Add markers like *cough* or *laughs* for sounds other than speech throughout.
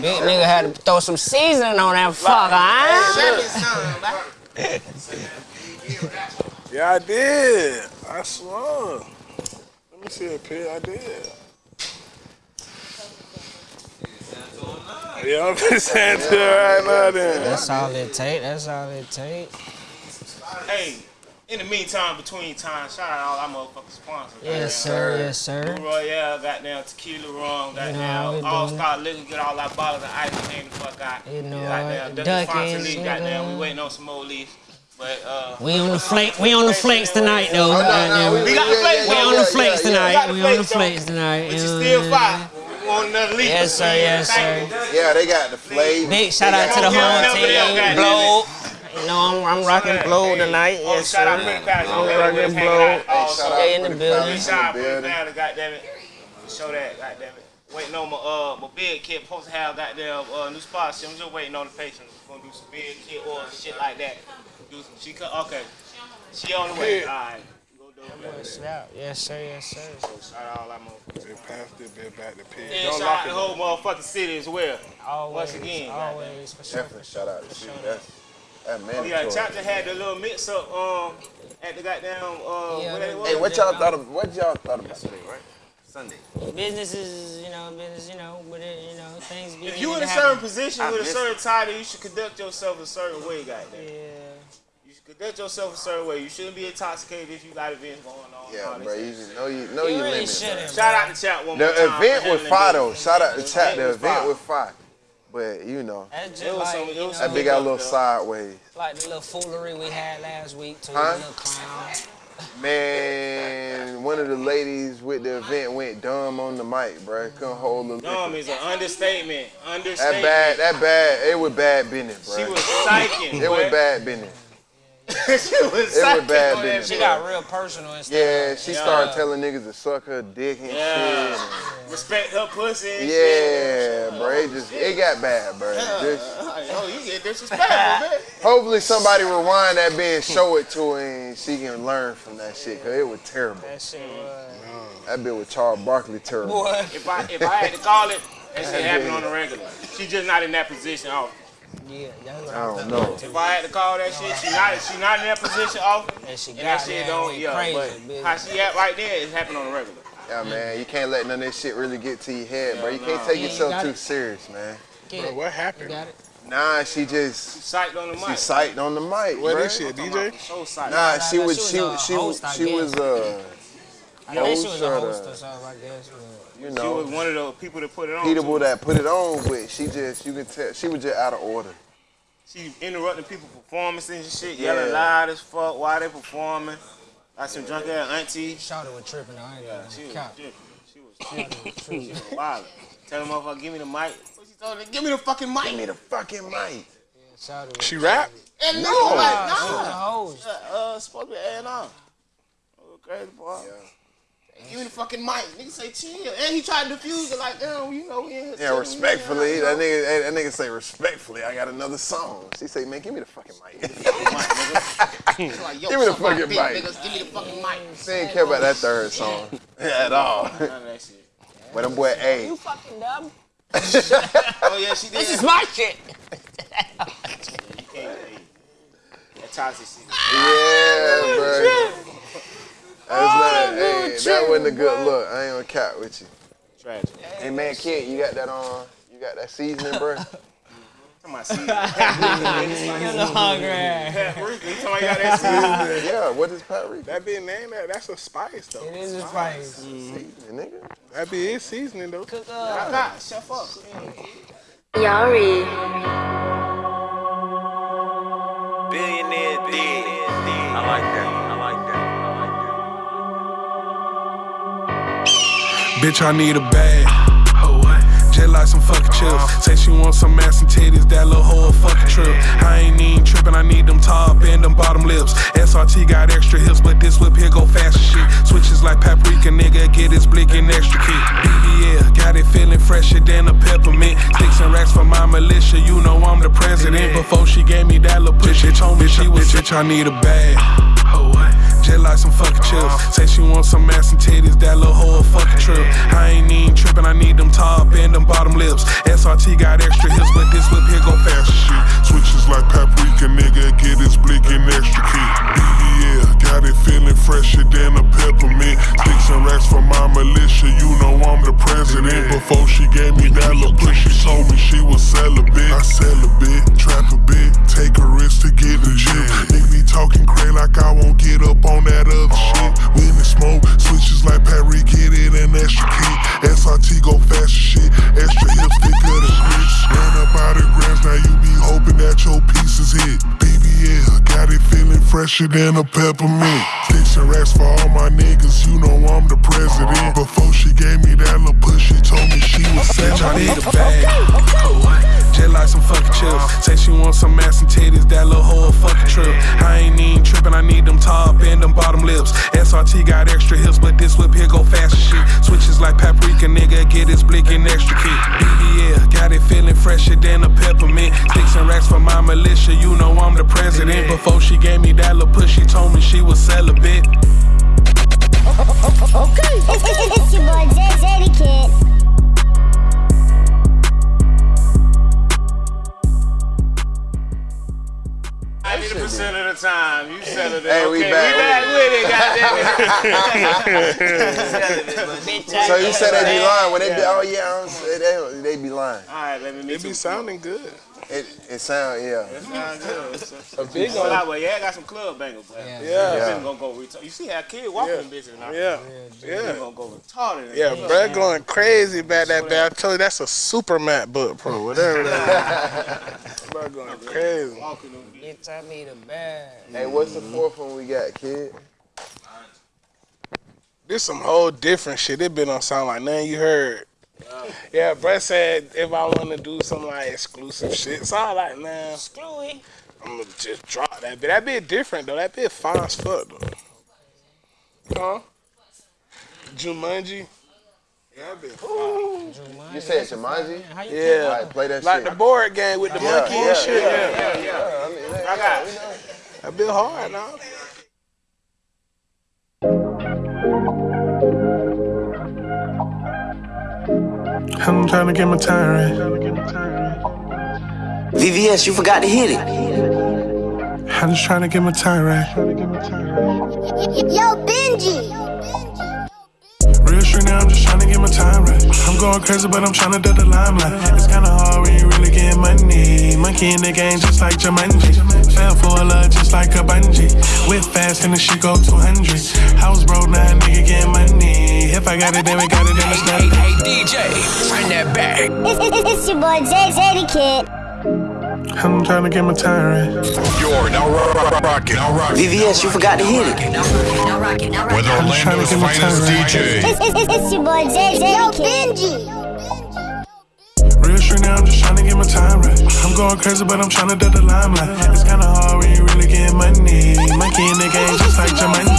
Big nigga had to throw some seasoning on that fucker, huh? Yeah, I did. I swear. Let me see a pic. I did. Yeah, I'm just saying to her right now then. That's all it take. That's all it take. Hey, in the meantime, between time, shout out all our motherfucking sponsors. Yes, sir. Yes, sir. Blue Royale, goddamn tequila rum, You know how goddamn we All doing. Star Liquor, get all our bottles of ice cream the fuck out. You know goddamn it. Ducky Sponsor Duckies, League, goddamn, we waiting on some more leaves. But uh, We on the flake. We on the flakes tonight, though. Oh, no, no, Goddamn. we- we got the flakes, We on the flakes yeah, yeah. tonight. We got the We on the flakes, tonight. but you you still what fire. We want another leaf. Yes, sir. Yes, sir. Yeah, they got the flavor. Big shout out to the home team. Blow. You know, I'm, I'm rocking blow tonight. Oh, Yes, shout out sir. Pretty Palace. I'm rocking let's hang blow. out. Also, in the building. Big shout out Pretty Palace, goddamn it. Show that, goddamn it. Waiting on my uh my big kid supposed to have goddamn uh new sponsorship. I'm just waiting on the patient. Gonna do some big kid or shit like that. Do some, she co- okay. She on the way. All right. Go do it. Yes, sir. Yes, sir. Shout out all that motherfuckers. They passed it, been back to pig. And shout out the whole motherfucking city as well. Always, Once again. always, for sure. Definitely shout out to City. That's that Oh mandatory. yeah, Chapter had the little mix up um at the goddamn uh what it was. Hey, what y'all thought of? What y'all thought about today, right? Sunday. Business is, you know, business, you know, but it, you know, things be. If you in need a to certain happen. position I with a certain title, you should conduct yourself a certain way, goddamn. Yeah. You should conduct yourself a certain way. You shouldn't be intoxicated if you got events going on. Yeah, bro. You just know you know You your really limits. bro. shouldn't. Shout out to chat one The more time. for event was handling fire though. Shout out to The chat. The event fire. was fire. But you know, That's It just was like, some- it you was know, that big got a little sideways. like the little foolery we had last week too. Huh? The little clown. Man, one of the ladies with the event went dumb on the mic, bro. Couldn't hold the Dumb liquor. is an understatement. Understatement. That bad, that bad. It was bad business, bro. She was psyching. It was bad business. *laughs* she was It was psyching bad on that business. She got real personal and stuff. Yeah, she Yeah. started telling niggas to suck her dick and Yeah. shit. Respect her pussy and and- shit. Yeah, bro. It just it got bad, bro. Just *laughs* Oh, you get disrespectful, *laughs* man. hopefully somebody rewind that bit and show it to her and she can learn from that shit, cause it was terrible. That shit was. That bit with Charles Barkley terrible. Boy. If I if I had to call it, that shit happen on the regular. She just not in that position often. Yeah, that's what I I don't know. If I had to call that shit, she not she not in that position often. And she And got that shit don't yeah, crazy, but bitch. how she at right there is happening on the regular. Yeah, man, you can't let none of this shit really get to your head, bro. You can't take Yeah, yourself got too it. serious, man. Get Bro, it. what You happened? got it. Nah, she just Psyched on the mic. she mic. psyched on the mic, What bro. is she, a DJ? So psyched. Nah, she was she she was was she was host, I she was uh I think she was a host or something, I guess. But- you She was one of the people that put it on. people too. that put it on, but she just you can tell she was just out of order. She interrupting people performances and shit, Yeah. yelling loud as fuck while they performing. Like some drunk ass auntie. Shawty was tripping. I ain't Yeah, gonna she was cap. tripping. She was tripping. she was wild. Tell the motherfucker, give me the mic. What she told her? Give me the fucking mic. Give me the fucking mic. Shawty was She rap? And No. no, like, Nah, she was a no. host. Uh, supposed to be A and R. Oh, crazy boy. Give me the fucking mic. Nigga say chill. And he tried to defuse it like, damn, you know, we in here. Yeah, respectfully. we in here, That nigga that nigga say respectfully, I got another song. She say, man, give me the fucking mic. He's like, Give me the *laughs* fucking dick, mic. Niggas, give me the fucking mic. she didn't care about that third song *laughs* at all. None of that shit. But them boy, A. You fucking dumb. *laughs* Oh, yeah, she did. This is my shit. You can't, hey, that toxic shit. yeah, bro. That's not, ah, hey, that wasn't a good look. I ain't gonna cap with you. Tragic. Hey man, kid, you got that on? You got that seasoning, bro? *laughs* *laughs* Talking about season. You're the hungry. Paprika. You talking you got that season? yeah, what is paprika? That be name that. That's a spice though. It is a spice. Mm-hmm. Seasoning, nigga. That be his seasoning though. Cook I up. got. Chef up. Yari. Billionaire dead. I like that. Bitch, I need a bag. Just like some fucking chips. Say she want some ass and titties, that little hoe a fucking trip. I ain't even tripping, I need them top and them bottom lips. SRT got extra hips, but this whip here go fast as shit. Switches like paprika, nigga, get his blick and extra kick. BBL, got it feeling fresher than a peppermint. Sticks and racks for my militia, you know I'm the president. Before she gave me that little push, she told me she was bitch, I need a bag. Just like some fucking chips. Say she want some ass and titties, that little hoe a fucking trip. I ain't even tripping, I need them top and them bottom lips. SRT got extra hips, but this whip here go fast as shit. Switches like paprika, nigga, get his blick extra key. BBL, got it feeling fresher than a peppermint. Sticks and racks for my militia, you know I'm the president. Before she gave me that push, she told me she was celibate. I a bit, trap a bit, take a risk to get the gym. Nigga be talking crazy like I won't get up on that other fresher than a peppermint. Sticks and racks for all my niggas, you know I'm the president. Before she gave me that little push, she told me she was Bitch, I need a bag. Just like some fucking chips. Say she want some ass and titties, that little a fucking trip. I ain't even tripping, I need them top and them bottom lips. SRT got extra hips, but this whip here go fast as shit. Switches like paprika, nigga, get his blick and extra kick. BBL, got it feeling fresher than a peppermint. Sticks and racks for my militia, you know I'm the president. Before she gave me that little push, she told me she was celibate. Okay. *laughs* It's your boy Jay Zeddy percent of the time, you settled it. Hey, we okay, back we back with it, *laughs* goddamn So you said they be lying when they be, oh yeah, I don't they, they be lying. All right, let me meet It be you. sounding good. It, it sound, yeah. Sound good. It's a- A big Well, one. yeah, I got some club bangers, but yeah. Yeah. Gonna go retarded. You see how kid walking Yeah. bitches now? Yeah. I'm Yeah. gonna go retarded. Yeah, Brad going crazy about that bad. I told you that's a super mat book, bro. Whatever that is. *laughs* Brad going crazy. Walking them bitches. Bitch, I bag. Hey, what's the fourth one we got, kid? This some whole different shit. It been on sound like nothing you heard. Yeah, Brett said if I want to do some like exclusive shit, so I like, man, Screwy. I'm gonna just drop that bit. That bit different though. That bit fine as fuck though. Huh? Jumanji. Yeah, that bit fine. You said Jumanji? How you Yeah. All right, play that Like the board game with the Yeah, monkey yeah, and shit. Yeah, Yeah, yeah. I mean, I got it. That bit hard now. I'm trying to get my time right. VVS, you forgot to hit it. I'm just trying to get my time right. Yo, Benji. Real street now, I'm just trying to get my time right. I'm going crazy, but I'm trying to do the limelight. It's kinda hard when you really get money. Monkey in the game, just like Jumanji. Fell for a love, just like a bungee. Whip fast and the shit go 200. House broke, now nigga get money. If I got it, then we got it, then it's Hey, nothing. hey, DJ, run that back. It's, *laughs* it's, it's your boy Jay Zeddy Kid. I'm trying to get my time right. You're now rocking, now rocking. VVS, you forgot to hit it. With I'm just trying to Orlando's get my finest time right. DJ. It's, it's, it's, it's your boy Jay Zeddy Kid. Benji. Real street now, I'm just trying to get my time right. I'm going crazy, but I'm trying to do the limelight. It's kinda hard when you really get money. Monkey in the game, just like Jumanji.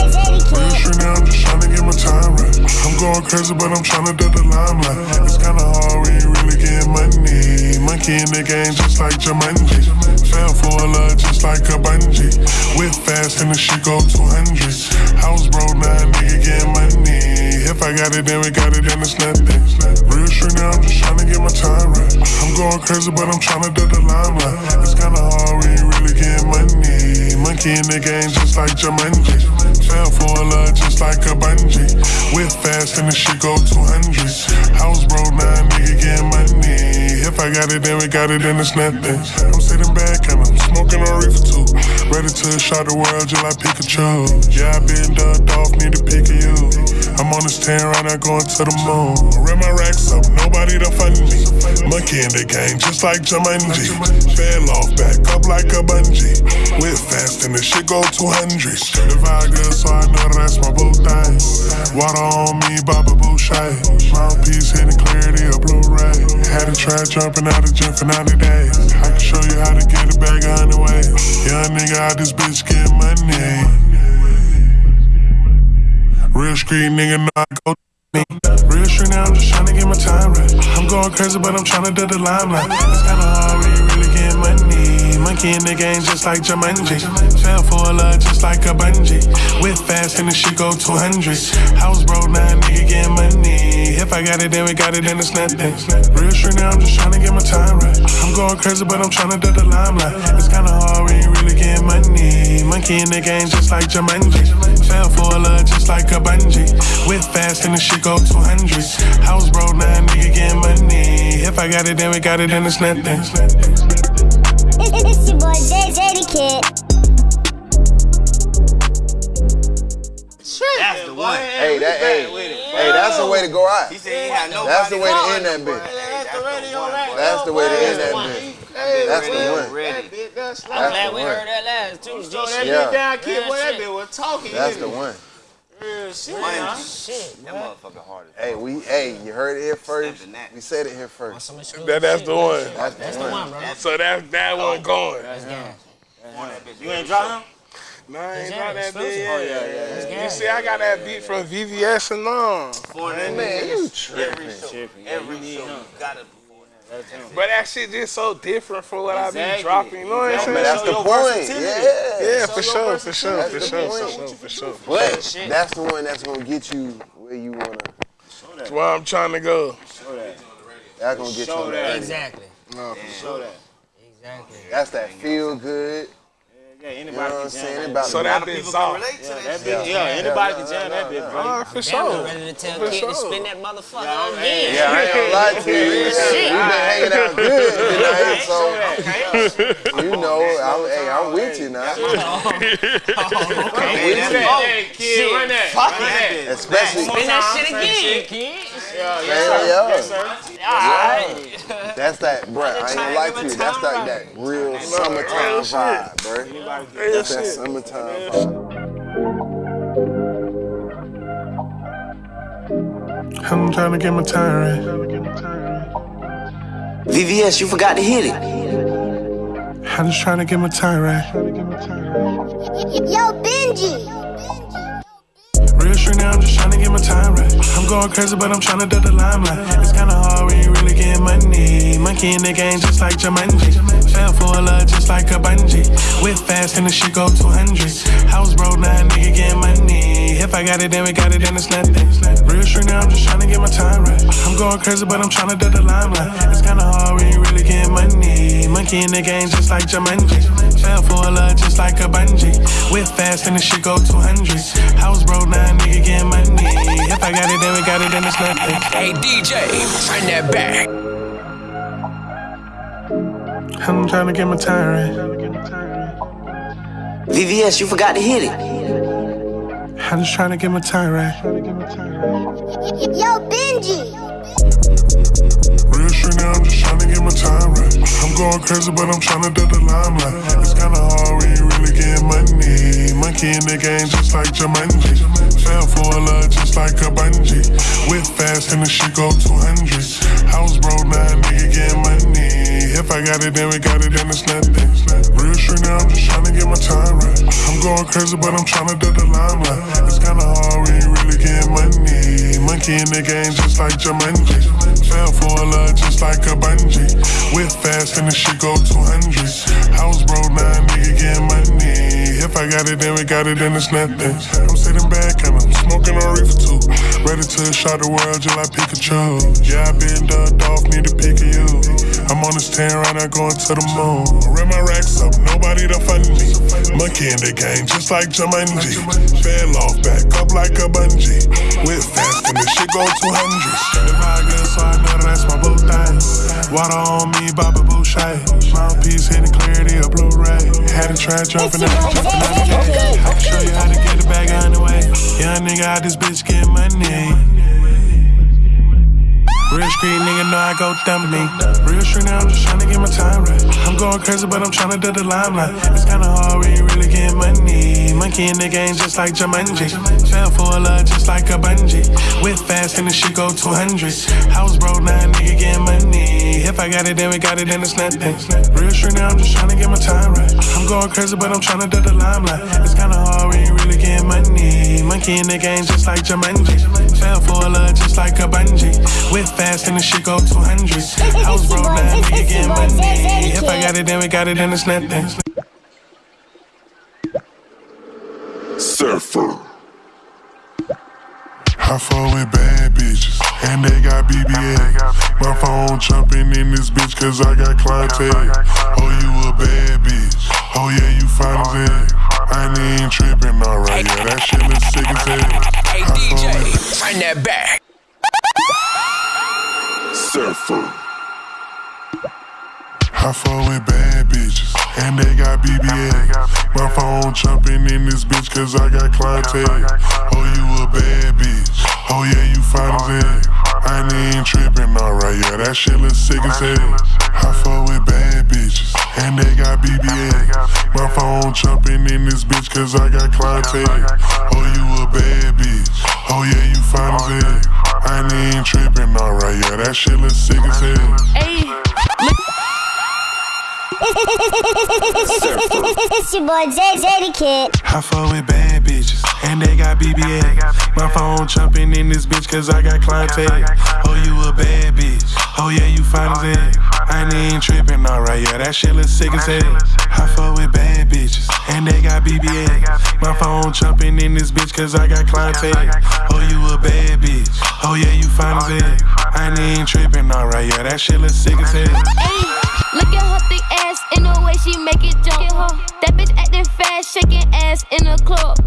Real shit now, I'm just trying to get my time right. I'm going crazy, but I'm trying to do the limelight. It's kinda hard when you really get money. Monkey in the game, just like Jumanji. Fell for a love, just like a bungee. Whip fast and the shit go 200. House broke, now nigga get money. If I got it, then we got it, then it's nothing. Real shit now, I'm just trying to get my time right. I'm going crazy, but I'm trying to do the limelight. It's kinda hard when you really get money. Monkey in the game, just like Jumanji. Fell for a love, just like a bungee. Whip fast and the shit go 200. House broke, now nigga I got it, then we got it, then it's nothing. I'm sitting back and I'm smoking a reefer too. Ready to shot the world just like Pikachu. Yeah, I been ducked off, need to pick you. I'm on this 10 right now going to the moon. Ran my racks up, nobody to fund me. Monkey in the game, just like Jumanji. Fell off, back up like a bungee. Whip fast and the shit go 200. The vibe good, so I know that that's my bow tie. Water on me, Baba Bouchai. Mouthpiece hitting clarity of Blu-ray. Had to try jumping out of gym for 90 days. I can show you how to get a bag a hundred ways. Young nigga out this bitch get money. Real street nigga, know I go Real street now, I'm just trying to get my time right. I'm going crazy, but I'm trying to do the limelight. It's kinda hard when you really get money. Monkey in the game just like Jumanji. Fell for a love just like a bungee. With fast and the shit go 200. House broke, now nigga getting money. If I got it, then we got it, then it's nothing. Real shit now, I'm just trying to get my time right. I'm going crazy, but I'm trying to do the limelight. It's kinda hard when you really getting money. Monkey in the game just like Jumanji. Fell for a love just like a bungee. With fast and the shit go 200. House broke, now nigga getting money. If I got it, then we got it, then it's nothing. It's, it's your boy J J Kid. That's the one. Hey, that, hey, hey, that's the way to go out. He said he had nobody. That's the way to end that bitch. That's the That's the way to end that one. Bitch. That's the one. That bitch, that's I'm glad we one. heard that last too. So that G Yeah. bitch down, kid, Real boy, that shit. bitch was talking. That's the one. Real shit, shit. Shit, That boy. motherfucker hard Hey, we, hey, you heard it here first. We said it here first. That- that's the one. That's That's the the one. one, bro. So that that oh, one going. That's gas. You ain't drop him? No, I ain't Yeah, got that exclusive. beat. Oh, Yeah, yeah, yeah, That's You see, I got that beat from VVS and all. For that Man, you tripping. Every show, every show, you gotta perform that. But that shit just so different from what I be Exactly. dropping. You know what I'm saying? that's the point. Yeah. Yeah, for sure, for sure, for sure, for sure, for sure. But that's the one that's gonna get you where you wanna. That's where I'm trying to go. Show that. That's gonna get you Show on that. that. Exactly. Show that. Exactly. That's that feel good. Yeah, You know anybody what I'm can saying? jam that. So that People bitch can soft. relate to Yeah, that that shit. bitch, yeah, anybody can jam that bitch, bro. Ah, for sure. Ready to tell For Kid to sure. spin that motherfucker Yeah, again. hey. Yeah, I ain't gonna lie to you. Real Yeah. We've been hanging out good *laughs* tonight, so that. *laughs* you know, I'm, hey, I'm with you now. Hey, with that- you. Hey, kid, run that. Run that. Especially, Spin that shit again, kid. Yeah, Yeah, yes, sir. yeah. Yes, sir. Alright. that's that, bruh. I ain't gonna lie to you. That's like that real summertime vibe, bruh. Real That's that summertime vibe. I'm trying to get my time right. VVS, you forgot to hit it. I'm just trying to get my time right. Yo, Benji. Shit now, I'm just trying to get my time right. I'm going crazy, but I'm trying to do the limelight. It's kinda hard when you really getting money. Monkey in the game just like Jumanji. Fell for a love just like a bungee. With fast and the shit go 200. House broke, now nigga getting money. If I got it, then we got it, then it's nothing. Real shit now, I'm just trying to get my time right. I'm going crazy, but I'm trying to do the limelight. It's kinda hard when you really getting money. Monkey in the game just like Jumanji. Fell bungee. With fast and the shit go 200. House broke, now nigga getting money. If I got it, then we got it, then it's nothing. Hey DJ, turn that back. I'm trying to get my time right. VVS, you forgot to hit it. I'm just trying to get my time right. Yo, Benji. Shit now, I'm just trying to get my time right. I'm going crazy, but I'm trying to do the limelight. It's kinda hard when you really getting money. Monkey in the game just like Jumanji. Fell for a love just like a bungee. With fast and the shit go 200. House broke, now nigga getting money. If I got it, then we got it, then it's nothing. Real shit now, I'm just trying to get my time right. I'm going crazy, but I'm trying to do the limelight. It's kinda hard when you really getting money. In the game just like Jumanji. Fell for a love just like a bungee. With fast and the shit go 200. House broke, now nigga getting money. If I got it, then we got it, then it's nothing. I'm sitting back and I'm smoking on reefer too. Ready to shot the world just like Pikachu. Yeah, I been ducked off, need to pick you. I'm on this 10 right now going to the moon. Ran my racks up, nobody to fund me. Monkey in the game, just like Jumanji. Fell off, back up like a bungee. With fast and the shit go 200. If I get so I know that's my boo thing. Water on me, Baba Boucher. Mouthpiece hitting clarity of Blu-ray. Had to try jumping out, jumping out the gate. I can show you how to get the bag on the way. Young nigga out this bitch get money. Real street nigga know I go dumb me. Real street now, I'm just trying to get my time right. I'm going crazy, but I'm trying to do the limelight. It's kinda hard when you really getting money. Monkey in the game just like Jumanji. Fell for a love just like a bungee. With fast and the shit go 200. House broke, now nigga getting money. If I got it, then we got it, then it's nothing. Real street now, I'm just trying to get my time right. I'm going crazy, but I'm trying to do the limelight. It's kinda hard when getting money. Monkey in the game just like Jumanji. Fell for a love just like a bungee. With fast and the shit go 200. House broke, now nigga getting money. If I got got it, then we got it, then it's nothing. Surfer. I fuck with bad bitches, and they got BBL. My phone jumping in this bitch, cause I got clientele. Oh, you a bad bitch. Oh, yeah, you fine as hell. I ain't tripping, alright. Yeah, that shit look sick as hell. Hey DJ, run that back. Surfer. I fuck with bad bitches, and they got BBL. My phone jumping in this bitch, cause I got clientele. Oh, you a bad bitch. Oh, yeah, you fine as hell. I ain't tripping, alright. Yeah, that shit look sick as hell. I fuck with bad bitches, and they got BBL. My phone jumping in this bitch, cause I got clientele. Oh, you a bad bitch. Oh, yeah, you fine as hell. I ain't tripping, alright. Yeah, that shit look sick as hell. Hey, it's your boy J J the Kid. I fuck with bad bitches, and they got BBL. My phone jumping in this bitch, cause I got clientele. Oh, you a bad bitch. Oh, yeah, you fine as hell. I ain't even tripping, alright. Yeah, that shit look sick as hell. I fuck with bad bitches, and they got BBL. My phone jumping in this bitch, cause I got clientele. Oh, you a bad bitch. Oh, yeah, you fine as hell. I ain't even tripping, alright. Yeah, that shit look sick as hell. Look at her thick ass in the way she make it jump. That bitch acting fast, shaking ass in the club.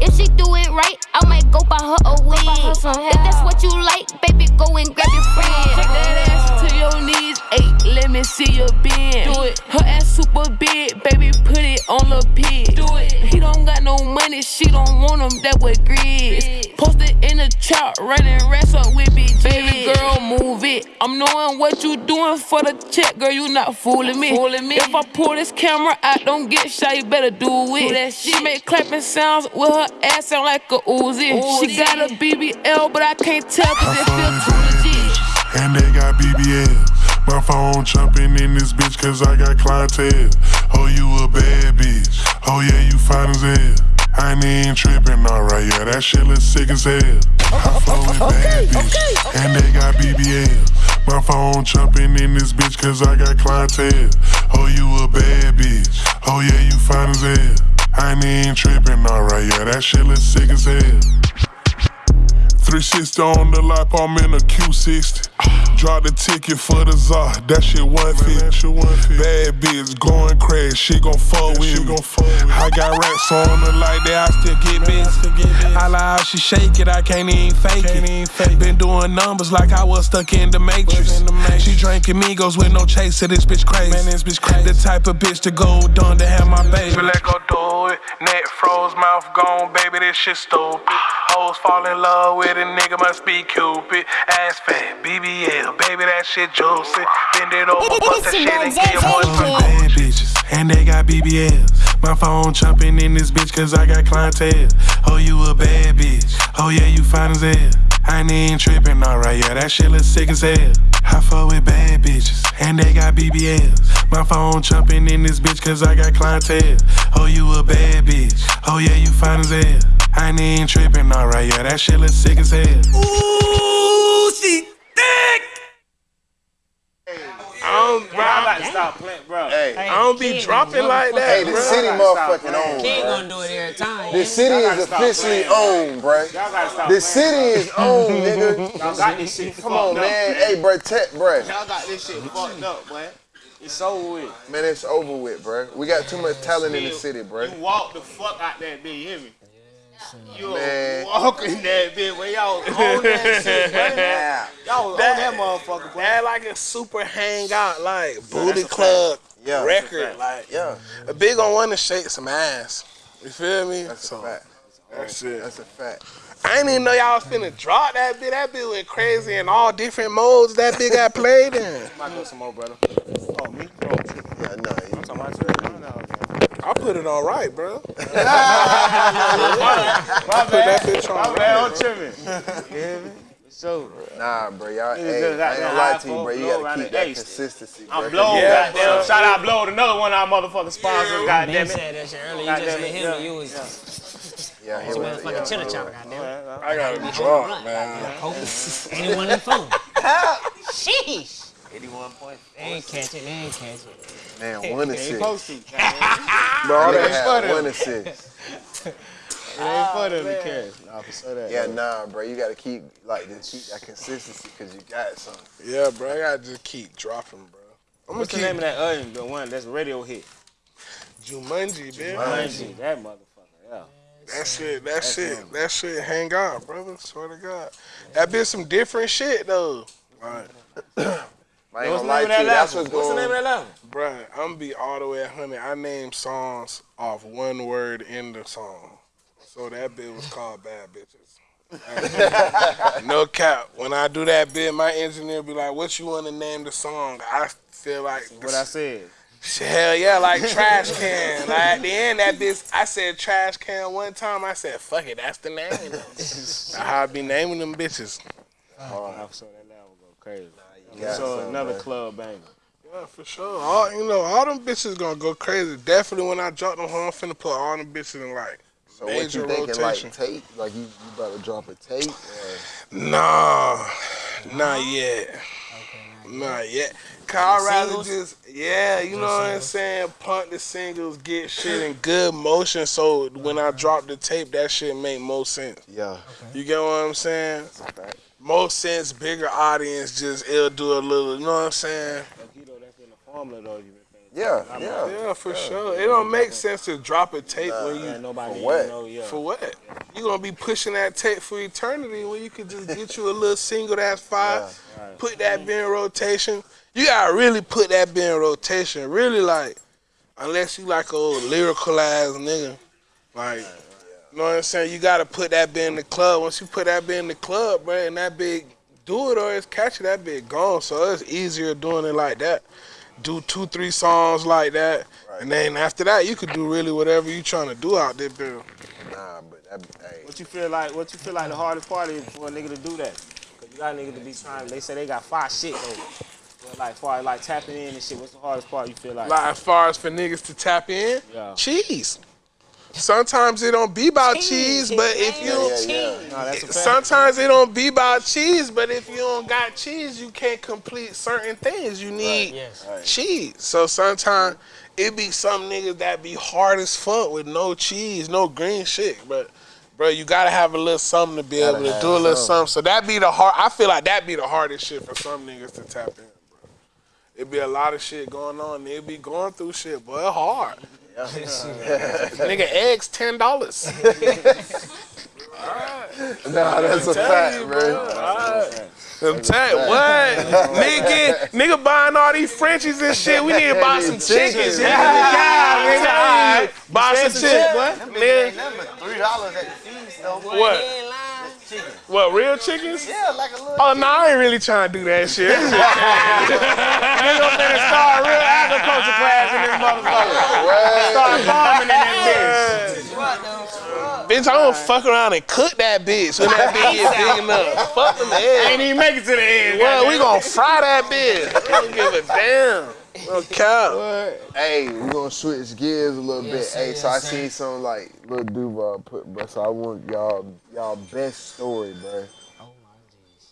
If she do it right, I might go buy her a wig. If that's what you like, baby, go and grab your friend. Shake that ass to your knees, ayy, let me see your bend. Do it. Her ass super big, baby, put it on the pig. Do it. He don't got no money, she don't want him, that what grits. Posted in the trap, running rats up with big Baby girl, move it. I'm knowing what you doing for the check, girl, you not fooling me. Fooling me. If I pull this camera out, don't get shy, you better do it. that she make clapping sounds with her ass sound like a Uzi. She got a BBL, but I can't tell cause it feel too legit. and they got BBL. My phone jumping in this bitch cause I got clientele. Oh, you a bad bitch. Oh, yeah, you fine as hell. I ain't even tripping, alright. Yeah, that shit look sick as hell. I fuck with bad bitches, and they got BBL. My phone jumping in this bitch cause I got clientele. Oh, you a bad bitch. Oh, yeah, you fine as hell. I ain't even tripping, alright. Yeah, that shit look sick as hell. 360 on the lap, I'm in a Q60. Drop the ticket for the czar, that shit 150. Bad bitch going crazy, she gon' fuck with me. I got racks on her like that, I still get busy. I lie how she shake it, I can't even fake it. Been doing numbers like I was stuck in the matrix. She drinking Migos with no chaser, this bitch crazy. Man, this bitch crazy. The type of bitch to go done to have my baby. Let go do it, neck froze, mouth gone, baby, this shit stupid. Hoes fall in love with a nigga, must be Cupid. Ass fat, BBL, baby, that shit juicy. Bend it over, bust that shit and get your boys from bad bitches. And they got BBLs. My phone jumping in this bitch cause I got clientele. Oh, you a bad bitch. Oh, yeah, you fine as hell. I ain't even tripping, alright, yeah, that shit look sick as hell. I fuck with bad bitches, and they got BBLs. My phone jumping in this bitch cause I got clientele. Oh, you a bad bitch. Oh, yeah, you fine as hell. I ain't even tripping, alright, yeah, that shit look sick as hell. Ooh, she thick. I don't, bro, I got to stop playing, bro. Hey, I don't be dropping like that, hey, the bro. city motherfucking owned, King bro. gonna do it every time. The city is officially playing, owned, bro. Y'all gotta stop The playing, city is owned, nigga. *laughs* Y'all got this shit Come on, fucked up, man. Hey, bro, tech, bro. Y'all got this shit fucked up, boy. It's over with. Man, it's over with, bro. We got too much talent in the city, bro. You walk the fuck out that bitch, you hear me? You Man. walking that bitch when y'all was on that *laughs* shit, man. Y'all was on that motherfucker, boy. That like a super hangout, like booty club Yeah. record. Like, Yeah, a big on one to shake some ass. You feel me? that's a fact. That's it. That's a fact. I didn't even know y'all was finna drop that bit. That bit went crazy in all different modes that bit got played in. *laughs* Might go some more, brother. Oh, me? Oh, Yeah, no, you I'm talking about you. No, no, okay. I put it on right, bro. *laughs* *laughs* My Put that bad. bitch on My right. bad, I'm tripping. *laughs* You hear me? So, Nah, bro, y'all. Hey, I ain't there gonna lie to you, bro. You gotta keep that East. consistency, bro. I'm 'cause Blow, Yeah, goddamn. bro. Shout out Blow, another one of our motherfucking sponsors, Ben goddamn it. said that shit earlier. You just Goddamn said it, him yeah, you was Yeah, some here we motherfucking yeah, chiller bro. chopper, goddamn. I got Be it holding drunk, man. Anyone in the phone. Sheesh. 81 points. They ain't catch it. They ain't catch it. Man, one Ain't assist. supposed to. Bro, all It they ain't for had them. one assist. It ain't oh, for them to carry. Nah, for sure that. Yeah, nah, bro. You gotta keep like just keep that consistency because you got something. Yeah, bro. I gotta just keep dropping, bro. I'm gonna What's the keep name of that other the one that's radio hit? Jumanji, man. Jumanji, that motherfucker. Yeah. That shit, that That's shit, him. that shit hang on, brother. Swear to God. That been some different shit though. Like, *clears throat* I ain't What's gonna the lie name to of you. that That's album? what's What's the going. name of that album? bruh, I'm be all the way a hundred. I named songs off one word in the song. So that bit was called Bad Bitches. *laughs* no cap. When I do that bit, my engineer be like, "What you want to name the song?" I feel like What I said. Hell yeah, like trash can. like at the end, that bitch, I said trash can one time. I said, fuck it, that's the name. *laughs* that's how I be naming them bitches. Oh, I saw that album go crazy. Got so some, another man. club banger. Yeah, for sure. All you know, all them bitches gonna go crazy. Definitely when I drop them home, I'm finna put all them bitches in like So what you thinking? rotation. Like tape? Like you, you about to drop a tape? Or? Nah, not yet. Not yet. Cause I'd rather Singles? just, yeah, you know what I'm saying? Punt the singles, get shit in good motion so when I drop the tape, that shit make more sense. Yeah. You get what I'm saying? More sense, bigger audience, just it'll do a little, you know what I'm saying? Keto, that's in the formula though. You been paying Yeah, yeah. Yeah, for sure. It don't make sense to drop a tape when you nobody For what? know. Yeah. For what? You gonna be pushing that tape for eternity when you could just get you a little single that's fire, Right. put that bin in rotation. You gotta really put that bin in rotation. Really like, unless you like a old lyrical ass nigga, like, you know what I'm saying? You gotta put that bin in the club. Once you put that bin in the club, bro, and that big do it or it's catchy, that big gone. So it's easier doing it like that. Do two, three songs like that, and then after that, you could do really whatever you trying to do out there, bro. Nah, but that, hey, What you feel like? What you feel like the hardest part is for a nigga to do that? Cause you got a nigga to be trying. They say they got five shit though. But like far like tapping in and shit. What's the hardest part you feel like? Like as far as for niggas to tap in, Yeah. cheese. Sometimes it don't be about cheese, but if you yeah, yeah. No, that's sometimes it don't be about cheese, but if you don't got cheese, you can't complete certain things. You need Yes. cheese. So sometimes it be some niggas that be hard as fuck with no cheese, no green shit, but. Bro, you gotta have a little something to be Gotta able to do a little something. something. So that be the hard. I feel like that be the hardest shit for some niggas to tap in, bro. It be a lot of shit going on. They be going through shit, but hard. *laughs* Nigga, eggs ten dollars. *laughs* nah, that's a fact, bro. I'm telling what? nigga, nigga buying all these Frenchies and shit. We need to buy some chickens. Yeah, nigga. all right. Buy some chicken, nigga. Three dollars at the feast though. What? What, real chickens? Yeah, like a little. Oh, no, I ain't really trying to do that shit. *laughs* Nigga finna start a real agriculture class in this motherfucker. Start farming in that bitch, Bitch, I don't fuck around and cook that bitch when that bitch is big enough. Fuck them bitch. eggs. Ain't even make it to the end. Well, we goddamn. gonna fry that bitch. I don't give a damn. No cap. Hey, we gonna switch gears a little Yes, bit. Hey, sir, so I yes, sir. seen some like little Duval put, bro. So I want y'all y'all best story, bro. Oh my jeez.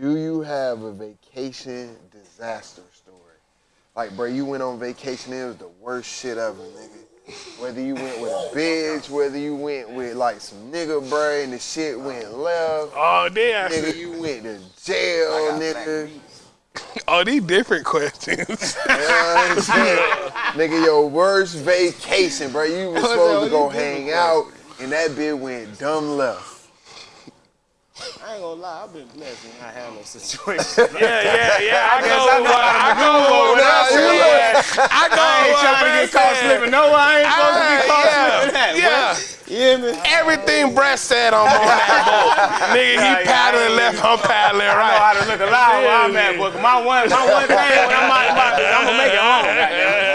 Do you have a vacation disaster story? Like, bro, you went on vacation, it was the worst shit ever, nigga. Whether you went with a bitch, whether you went with like some nigga, bro, and the shit went left. Oh, damn. Nigga, you went to jail, nigga. Oh, these different questions. You know what I'm saying? nigga, your worst vacation, bro. You was oh, supposed to go hang out, and that bitch went dumb left. I ain't gonna lie, I've been blessed when I have no situation. *laughs* Yeah, yeah, yeah. I, I guess go I with know what how to I go maneuver with with what I that said. I go I ain't with trying to what I get caught slipping. No, I ain't supposed to be caught yeah, slipping that. yeah. You hear? Everything Brett said I'm on that *laughs* boat. Nigga, he Yeah, yeah, paddling I left, I'm paddling right. I know right. how to look alive where I'm at, but my one, my one thing when I'm out about I'm gonna make it home. goddamn.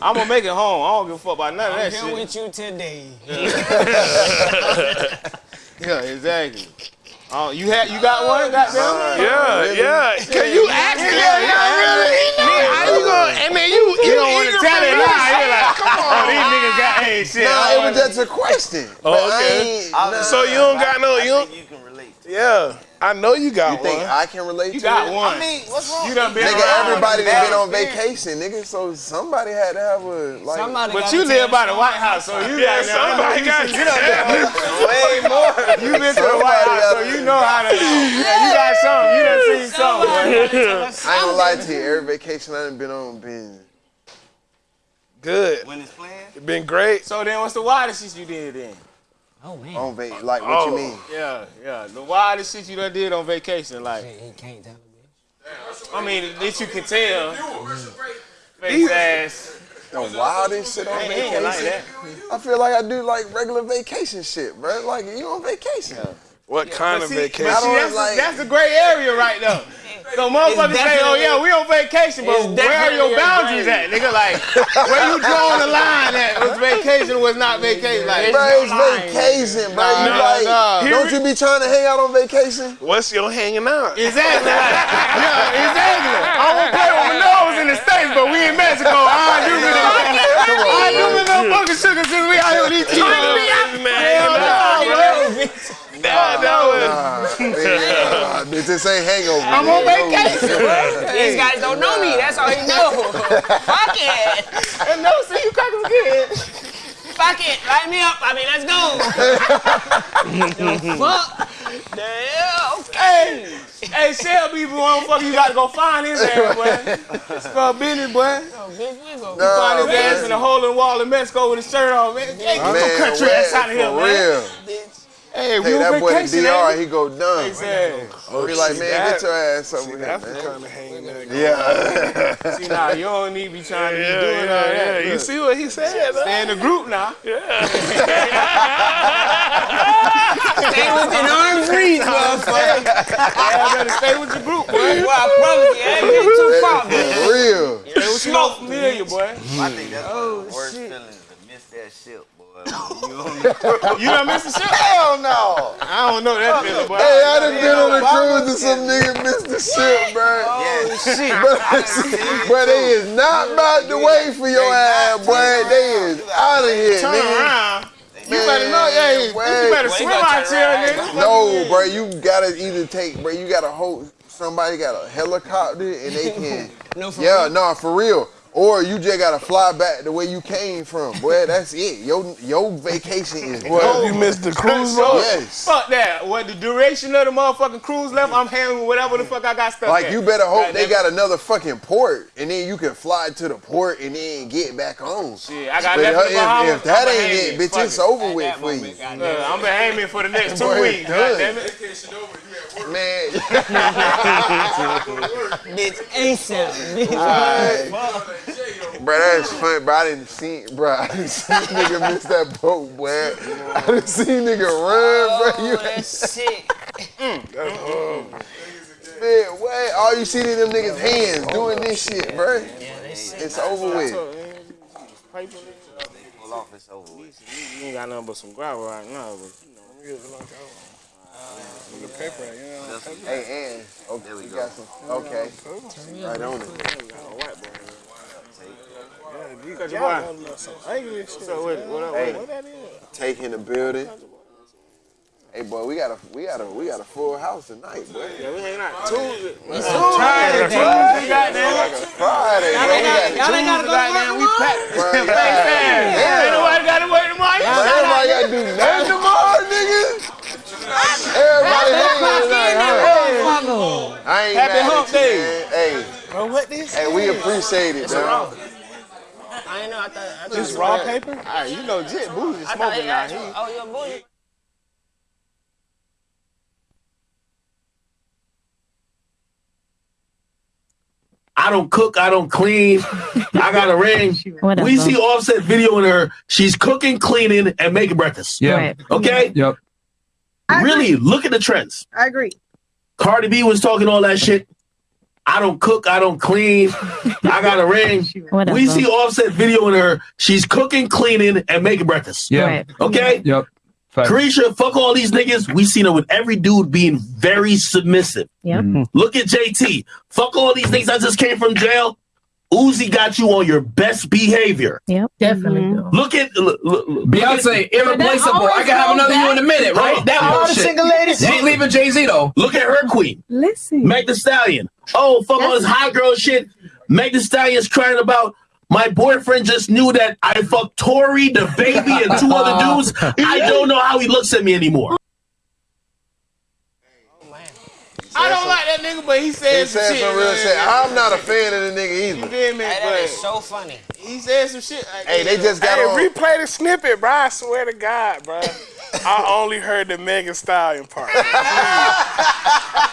I'm gonna make it home. I don't give a fuck about none of I'm that here with you today. *laughs* Yeah, exactly. Oh, you had, you got one, uh, goddamn. Uh, yeah, yeah. Can you ask me? Yeah, yeah, really? Nigga, how you gonna? And then you, You don't want to tell for it me. now. You're like, Come oh, on. these niggas got hey shit. Nah, I it don't was just a question. Oh, But I okay. ain't- nah. So you don't got no, you don't, You can relate. yeah. I know you got one. You think one. I can relate You to got it? one. I mean, what's wrong? You done been Nigga, everybody that been on vacation, nigga. So somebody had to have a like. Somebody But you live by the. White House, so you Yeah, got somebody got you done Way more. You been to the White House, so you know how to. *laughs* Yeah, you got something. You done seen something. Gotta *laughs* I ain't gonna lie to you. Every vacation I done been on been Good. When it's planned. It been great. So then, what's the wildest shit you did then? Oh man. on va- Like what Oh. you mean? Yeah, yeah. The wildest shit you done did on vacation, like. He he can't tell me. I mean, that you can tell. Face mm-hmm. ass. The wildest shit on Ain't- vacation. ain't like that. I feel like I do like regular vacation shit, bro. Like you on vacation. What kind But of see, vacation? but see, that's, like- that's the gray area right there. So motherfuckers say, oh yeah, we on vacation, but where are your boundaries at, nigga? Like, *laughs* where you drawing the line at? Was vacation was not vacation? Like, Bro, it's no vacation, bro. Nah, you nah, like, nah. don't you be trying to hang out on vacation? What's your hanging out? Exactly. *laughs* yeah, exactly. I won't play with my *laughs* nose in the States, but we in Mexico. I do me I do bro. me little fucking sugar since we out here with these chicos. Hell no, bro. Nah, no. *laughs* Nah, yeah, bitch, this ain't hangover. I'm on vacation, bro. These guys don't know me. That's all you know. *laughs* Fuck it. And no, see you crackers again. Fuck it. Light me up. I mean, let's go. *laughs* Fuck. Damn. Hey, hey, Shelby, motherfucker, you gotta go find his ass, boy. It's for business, boy. Oh, bitch, we go. Nah, Find his man. ass in a hole in the wall in Mexico with his shirt on, man. Hey, get Man, your country what? ass out of here, For man. real. Hey, we Hey, on that boy the DR, ain't he go dumb. we? He oh, said, He like, man, that- get your ass over See, here, that's the man. kind of hanging out. Yeah. *laughs* see, nah, you don't need to be trying to be Yeah, doing all yeah, that. yeah. You Look, see what he said? huh? Stay in the group now. *laughs* Stay within arm's reach, motherfucker. *laughs* Yeah, better stay with your group, boy. Well, I promise you, I ain't getting too far, man. Real. Stay with your familiar, boy. I think that's Oh, one the worst shit. feelings to miss that shit, boy. You *laughs* You done missed the ship? Hell no. I don't know that feeling, boy. Hey, I done been on a cruise and some nigga missed the ship, bro. Yeah. Shit. But, *laughs* but they is not about to wait for your ass, boy. They is out of here, Turn nigga. around. You better know, hey, you better swim out turn here, nigga. No, bro, you gotta either take, bro, you gotta hold, somebody got a helicopter and they *laughs* can, No, for yeah, real? no, for real. Or you just gotta fly back the way you came from, boy. That's it. Your your vacation is What, done. you missed the cruise So. Yes. Fuck that. What the duration of the motherfucking cruise left, I'm handling whatever the fuck I got stuck Like at. you better hope they Goddamn- got another fucking port, and then you can fly to the port and then get back on. Shit, I got But left if, Bahamas. if that I'ma ain't it, bitch, Fuck it's over with for you. moment, goddamn. I'm been aiming for the next *laughs* two Boy, weeks. done. Goddamn it. Man, *laughs* *laughs* Bitch, ASAP. Bitch. Bro, that's fun, bro. I didn't see, bro. I didn't see nigga miss that boat, boy. I didn't see nigga run, bro. Oh, you Oh, that's *laughs* sick. man, what? All you see is them niggas' hands doing this shit, bro. Yeah, they. It's over with. Pull off, it's over with. You ain't got nothing but some gravel right now, but you know. Hey, and oh, okay, we got some. Okay, right on it. Cut your boy. So what, what, up, Hey. what? Taking the building. Hey, boy, we got a we got a we got a full house tonight, boy. Yeah, we hanging out Tuesday. It's a Friday, Tuesday, baby. goddamn. Like a Friday, Y'all bro. ain't We got- got y'all ain't gotta go to Goddamn, work we tomorrow? packed. Bro, Face yeah. ass. Yeah. Ain't nobody got to work tomorrow. Bro, everybody got to do nothing tomorrow, nigga. Everybody hanging tonight, huh? I ain't Happy mad hump at you, day. man. Hey, Bro, what this? hey, we appreciate it, man. I ain't know. I thought. I thought This raw paper? All right, you know, Jit Boozy I thought smoking it now. He, Oh, you're a. I don't cook, I don't clean. I got a ring. *laughs* Whatever. We see Offset videoing her. She's cooking, cleaning, and making breakfast. Yeah. Right. Okay. Yep. Really, look at the trends. I agree. Cardi B was talking all that shit. I don't cook, I don't clean. I got a ring. *laughs* Whatever. We see Offset videoing her. She's cooking, cleaning, and making breakfast. Yeah. Right. Okay. Yep. Facts. Carisha, fuck all these niggas. We seen her with every dude being very submissive. Yep. Mm-hmm. Look at JT. Fuck all these niggas. I just came from jail. Uzi got you on your best behavior. Yep, definitely. Mm-hmm. do. Look at look, look, look Beyonce, irreplaceable. I can have another you in a minute, right? Oh, that oh, All the single ladies- She ain't leaving Jay Z though. Look at her queen. Listen. Meg the Stallion. Oh, fuck all this hot girl shit. Meg the Stallion's crying about my boyfriend just knew that I fucked Tori, the baby, and two other *laughs* dudes. I don't know how he looks at me anymore. I don't like that nigga, but he He said some said shit. some real man. shit. I'm not a fan of the nigga You either. feel me? Hey, that is so funny. he said some shit. Like, Hey, they just got hey, on- replay the snippet, bro. I swear to God, bro. I *laughs* only heard the Megan Stallion part.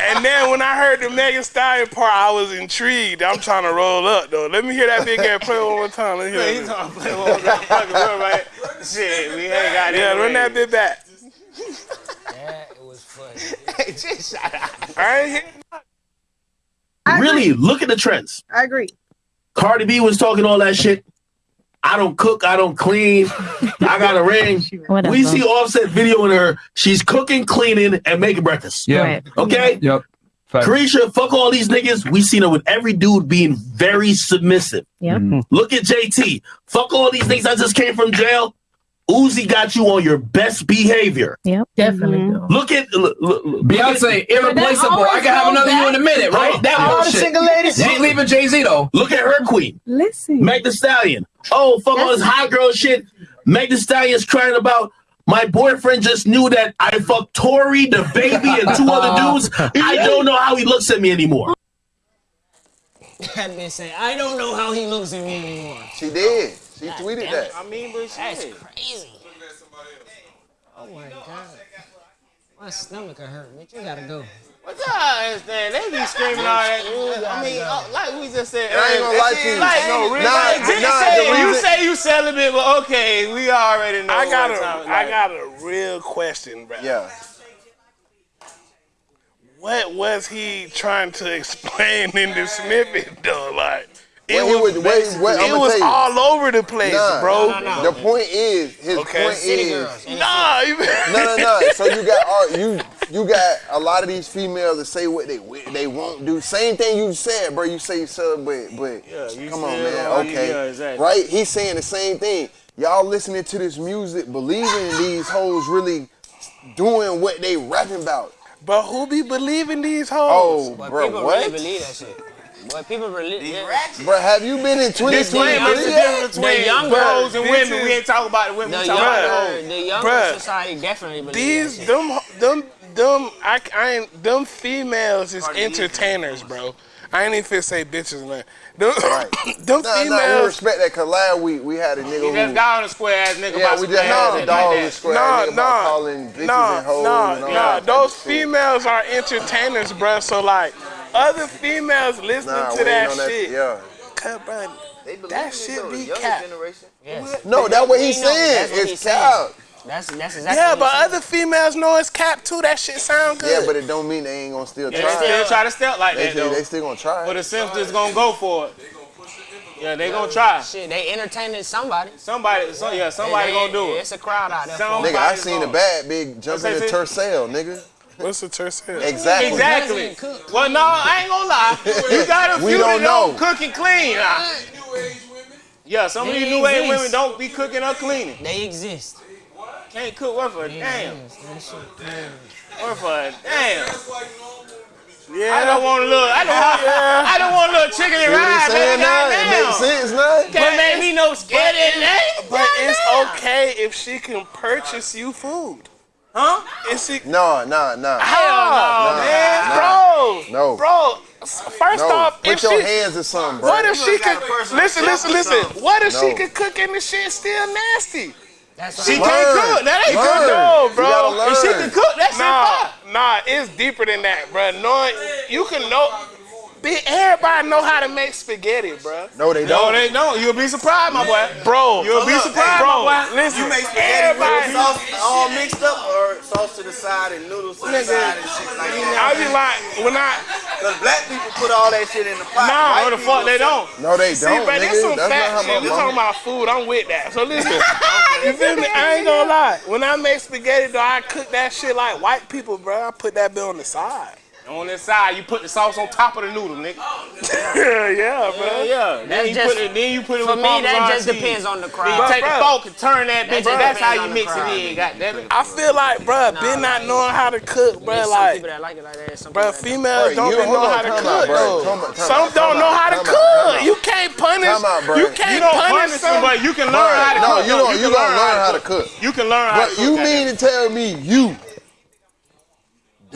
and then when I heard the Megan Stallion part, I was intrigued. I'm trying to roll up though. Let me hear that big ass play one more time. Let me Man, hear he's that. trying to play one more fucking real, right? Shit, we ain't got it. Yeah, run that bit back. That it was funny. *laughs* Just shut up. I ain't hear Really, look at the trends. I agree. Cardi B was talking all that shit. I don't cook, I don't clean, I got a ring. *laughs* Whatever. We see Offset videoing her. She's cooking, cleaning, and making breakfast. Yeah. Right. Okay? Yep. Facts. Carisha, fuck all these niggas. We seen her with every dude being very submissive. Yep. Mm-hmm. Look at JT. Fuck all these niggas I just came from jail. Uzi got you on your best behavior. Yep, definitely. Mm-hmm. do. Look at look, look, look Beyonce, irreplaceable. I can have another you in a minute, right? That All the single ladies- She ain't leaving Jay Z though. Look at her queen. Listen. Meg the Stallion. Oh, fuck all this hot girl shit. Meg the Stallion's crying about my boyfriend just knew that I fucked Tori, the baby, and two other *laughs* dudes. I don't know how he looks at me anymore. That bitch say, I don't know how he looks at me anymore. She did. She tweeted that. I mean, but That's shit. crazy. Oh my god. My stomach will hurt, bitch. You gotta go. What y'all understand? They be screaming all that. I mean, uh, like we just said. And I ain't gonna lie to you. Like, No, really, nah, like, just nah, say, the you reason- say you celibate, but okay, we already know. I got what a, time- I like- got a real question, bro. Yeah. What was he trying to *laughs* explain in the snippet, though? Like, it Well, was, was- wait, wait, it was all over the place, Nah, bro. The point is, his Okay. point City is, girls. Nah, *laughs* no, no, no. *laughs* So you got all, you you got a lot of these females that say what they wi- they won't do. Same thing you said, bro. You say you celebrate, but Yeah, you come on, man. gonna- Okay, yeah, exactly. right? He's saying the same thing. Y'all listening to this music, believing these hoes really doing what they rapping about. But who be believing these hoes? Oh, But bro, people what? really believe that shit. Boy, people really. Yeah. Bro, have you been in 20 Disclaimer, it's the difference between The younger- hoes and women. is- We ain't talking about the women. The we talking about the younger, hoes. the younger Bruh. society definitely believes These that shit. them them them I, I ain't them females is entertainers, bro. I ain't even finna say bitches, man. Them, *laughs* them Nah, nah, we females. respect that because last week we had a nigga You who. just got on a square ass nigga Yeah, about we some just ass had shit a dog like in square Nah, nigga about nah, calling bitches nah, and hoes nah, and all nah. that Those shit. females are entertainers, bro. So like, other females listening Nah, to that on that- shit. yeah. Cut, bro. That shit be cap. No, that's what he's He know, saying. that's what It's he's cap. That's that's exactly. Yeah, what but other females know it's cap too. That shit sound good. Yeah, but it don't mean they ain't gonna still Yeah, try. they still try to step like They that still- though. They still gonna try. But the Sims just gonna go for it. Yeah, they gonna try. Shit, they entertaining somebody. Somebody, so, yeah, somebody They- gonna do it. It's a crowd out there. Somebody Nigga, I seen a gonna- bad big jump in the that, tercel, nigga. What's the tercel? Exactly. Exactly. Well, no, I ain't gonna lie. *laughs* You got a few that don't know. cook and clean. nah. Yeah, some of They these new age women don't be cooking or cleaning. They exist. Can't cook worth a damn. That shit. Worth a damn. Yeah. I don't want a little. I don't. Yeah. I don't want a little chicken and what rice. he's saying baby, now? It goddamn. makes sense now. Can't make me no scared in that. But it's okay if she can purchase you food. Huh? If she, No, nah, nah. Hell no, Nah, man. nah. bro, No. bro. First No, off, put if your she, hands in something, bro. what if she could listen, listen, listen? What if she could cook and the shit still nasty? That's She what can't cook. That ain't Learn. good, No, bro. gotta If she can cook, that shit Nah, fire. nah, it's deeper than that, bro. Knowing you can know, be, everybody know how to make spaghetti, bro. No, they don't. No, they don't. You'll be surprised, my boy. Bro, You'll be look, surprised, bro. my boy. Listen, You make spaghetti everybody. with sauce all mixed up or sauce to the side and noodles to the side and shit like that. I that? be like, when I, Because black people put all that shit in the pot. nah, White no, the fuck they don't. No, they don't, but this some nigga. That's fat shit. how We talking about food. I'm with that. So listen, *laughs* you feel me? I ain't gonna lie. When I make spaghetti, though, I cook that shit like white people, bro. I put that bit on the side. On this side, you put the sauce on top of the noodle, nigga. *laughs* yeah, yeah, bro. Yeah, yeah. Then you just- put it. Then you put it for with me, that Parmesan just cheese. depends on the Then crowd. you take Bro, the fork and turn that bitch. just and That's how you mix crowd. it in. Goddamn it. I feel like, bruh, been not knowing how to cook, bruh. There's some Like, people that like it like that. Some bruh, people that females Bro, don't you- been know how to cook, bro. though. Time out, time Some don't know how to time out, time cook. You can't punish. Time. You can't You don't punish punish some. but you can learn how to cook. no, cook. you don't. You can learn how to cook. You can learn how to cook. you mean to tell me you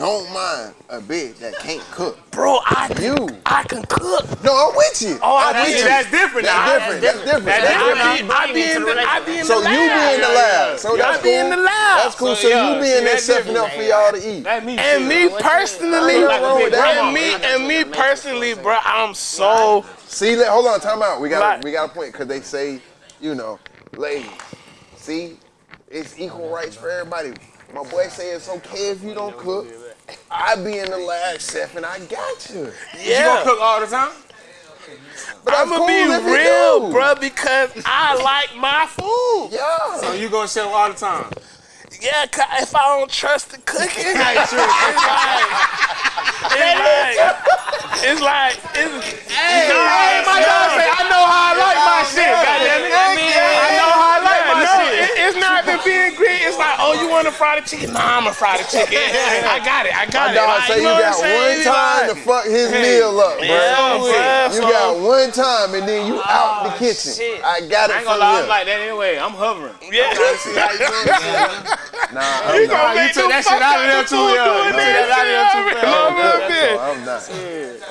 don't mind a bitch that can't cook? Bro, I You. I can cook. No, I'm with you. Oh, I I'm with see, you. that's different That's different. That's different. That's That's different. different. I be in the I be in So you lab. be in the lab. So Yeah, that's I be in the lab. That's cool. So, So you be see, in there that's setting up for y'all to eat. That me And me personally, Ain't nothing wrong with that. and me and me personally, bro, I'm so See, let, hold on, time out. We got we got a point because they say, you know, ladies, see, it's equal rights for everybody. My boy say it's okay if you don't cook. I be in the lab, chef, and I got you. Yeah. You gonna cook all the time? But I'm gonna be cool you real, bro, because I like my food. Yeah. So you gonna show all the time? Yeah, 'cause if I don't trust the cooking, *laughs* it's like, it's like, it's like, it's, Hey, hey, my dog say I know how I like my shit. Goddamn it. I know how I like my no, shit. it, it's not the being great. It's like, oh, you want to fry the chicken? Nah, I'm gonna fry the chicken. *laughs* I got it. I got My it. dog Like, say you know what got one It's time to fuck his meal up, bro. Yeah, bruh, You so- got one time and then you ah, out the kitchen. shit. I got it. I it ain't gonna lie, I'm like that anyway. I'm hovering. Yeah. *laughs* Nah, You I'm gonna not. you make took that shit out of there the too, food yeah. You took that that out of there too shit fast. No, I'm not.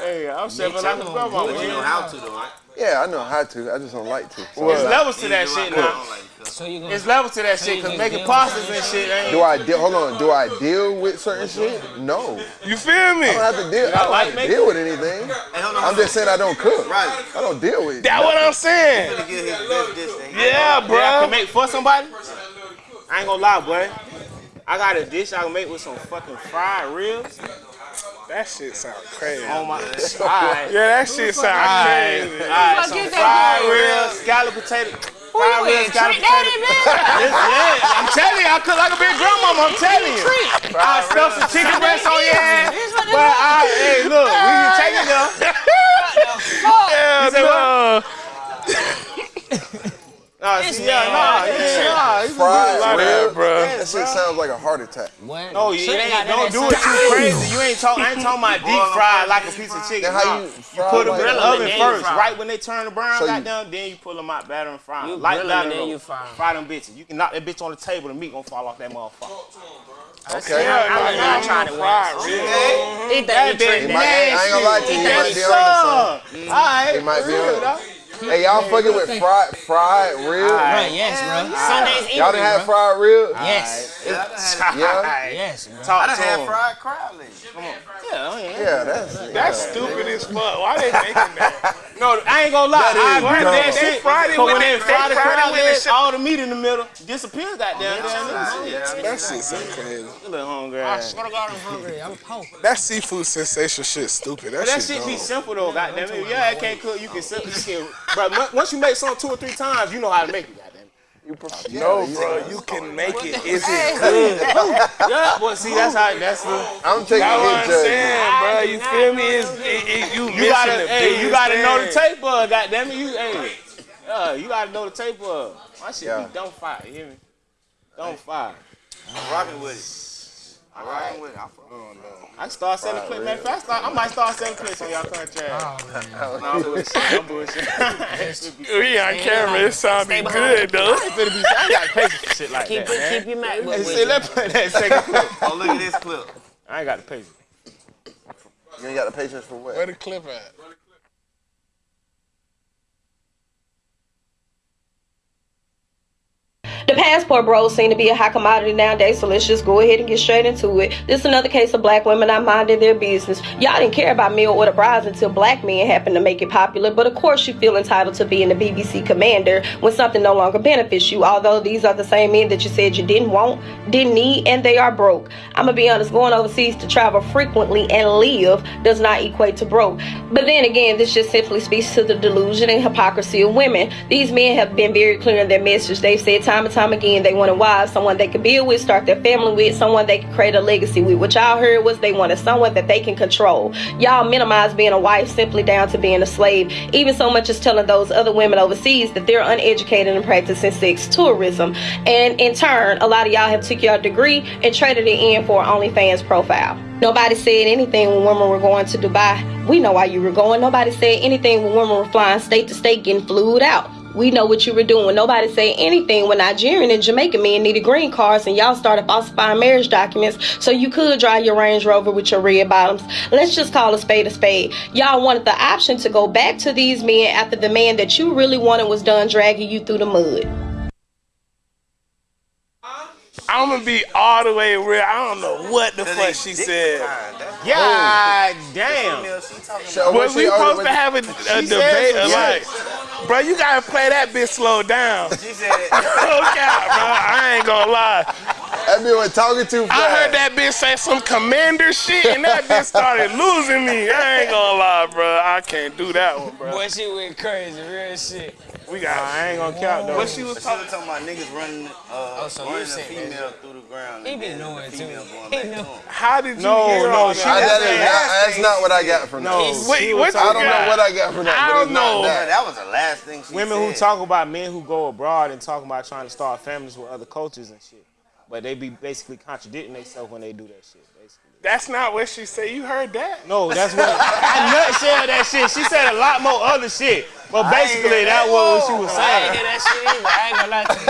Hey, I'm chefing like a grandma. But you know how to though, right? Yeah, I know how to. I just don't like to. So There's levels to that shit now. So you There's levels to that shit, cause making pastas and shit ain't. Do I deal? Hold on. Do I deal with certain shit? No. You feel me? I don't have to deal. I don't like have to deal with anything. I'm just saying I don't cook. Right. I don't deal with. That's what I'm saying. Gonna get his best dish that he Yeah, Yeah, I can bro. make for somebody. I ain't gonna lie, boy. I got a dish I can make with some fucking fried ribs That shit sound crazy. on my. *laughs* Alright. Yeah, that shit sound crazy. alright, some fried ribs, scallop potato, fried ribs, in? scallop potato. man. yeah, I'm telling you, I cook like a big grandmama. I'm telling you. I stuff some chicken breast on your ass, but I, hey, look, we can take it though. *laughs* Yeah, You say no. *laughs* Nah, see, yeah, nah, yeah, nah. you can Fried like that. rib, bro. That shit sounds like a heart attack. What? No, you Should've it got ain't, don't do it too crazy. You ain't talking. I ain't talking about deep fried like a piece of chicken. Then how Nah. you You put them like in the oven first, fry. right when they turn the brown, So you- goddamn. Then you pull them out, batter and fry them. Light grill 'em batter, then though. you fry 'em. Fry them bitches. You can knock that bitch on the table. The meat gonna fall off that motherfucker. Okay. I, I, I, I tried it Fried once. rib. Eat that, That eat trick bitch He I ain't gonna lie to you, he might be on to All right. He might be real, on. Dog. Hey, y'all fucking with fried fried rib? Right, yes, bro. Sundays eat Y'all done had fried rib? Yes. Yeah, had. Yeah. Yes, bro. Talk I to done had him. fried crab legs. Yeah, oh, yeah. Yeah, that's That's stupid as fuck. Why they making that? No, I ain't gonna lie. That is I agree with that shit. fried it But when they they fry the fried it with the legs, shit- all the meat in the middle disappears. Goddamn. That shit so crazy. You little hungry I swear to God, I'm hungry. I'm poor. That seafood sensation shit stupid. That, But that shit, shit be simple though, goddamn it. Yeah, I can't cook. You can simp- you can. But once you make something two or three times, you know how to make it. Goddamn. You prefer, No, bro, you can make it. Is it good? Yeah, but see, that's how. That's the. I'm taking That's what his I'm judgment. saying, bro. You feel me? It's, it, it, you You missing gotta, the hey, you gotta know the thing. tape bud. Goddamn it, you, hey, yeah, you gotta know the tape bud. My shit Yeah. be don't fire. You hear me? Don't fire. I'm rocking with it. I'm rocking with it. I fuck- oh, I start selling clips, man. Fast, start, I might start selling clips on y'all country. Oh, ass. *laughs* No, I'm bullshit. I'm bullshit. *laughs* We on camera. it's It sound be good though. I ain't finna be. I ain't got patience for shit like Keep, that, man. keep your mouth. Hey, with see, you. let's play that second *laughs* clip. Oh, look at this clip. I ain't got the patience. You ain't got the patience for what? Where the clip at? The passport bros seem to be a hot commodity nowadays, so let's just go ahead and get straight into it. This is another case of black women not minding their business. Y'all didn't care about meal order brides until black men happened to make it popular, but of course you feel entitled to being the BBC commander when something no longer benefits you, although these are the same men that you said you didn't want, didn't need, and they are broke. I'm gonna be honest, going overseas to travel frequently and live does not equate to broke. But then again, this just simply speaks to the delusion and hypocrisy of women. These men have been very clear in their message. They've said time and time again, they wanted wife someone they could build with, start their family with, someone they could create a legacy with. What y'all heard was they wanted someone that they can control. Y'all minimize being a wife simply down to being a slave, even so much as telling those other women overseas that they're uneducated and practicing sex tourism. And in turn, a lot of y'all have took your degree and traded it in for an OnlyFans profile. Nobody said anything when women were going to Dubai. We know why you were going. Nobody said anything when women were flying state to state getting flued out. We know what you were doing. Nobody said anything when Nigerian and Jamaican men needed green cards and y'all started falsifying marriage documents so you could drive your Range Rover with your red bottoms. Let's just call a spade a spade. Y'all wanted the option to go back to these men after the man that you really wanted was done dragging you through the mud. I'm gonna be all the way real. I don't know what the fuck she said. God damn. Was we supposed to have a, a She said debate? some Like, bro, you gotta play that bitch slow down. She said, *laughs* no cap, bro. I ain't gonna lie. That bitch was talking too fast. I heard that bitch say some commander shit, and that bitch started losing me. I ain't gonna lie, bro. I can't do that one, bro. Boy, she went crazy, real shit. We got. I ain't gonna count though. What she was talking? talking about niggas running, uh, Oh, so running a female that. through the ground. He been then the knowing too. female going He *laughs* back know. to him. How did you No, hear no, all she- that? I, that is said- not, that's not what I got from No, that. Wait, what I don't got? know what I got from that. I don't know. That. that was the last thing she said. Women said. who talk about men who go abroad and talking about trying to start families with other cultures and shit. But they be basically contradicting themselves when they do that shit, basically. That's not what she said. You heard that? No, that's what I nutshell that shit. She said a lot more other shit. But basically that that. was what she was saying. I ain't saying. hear that shit either. I ain't gonna lie to you.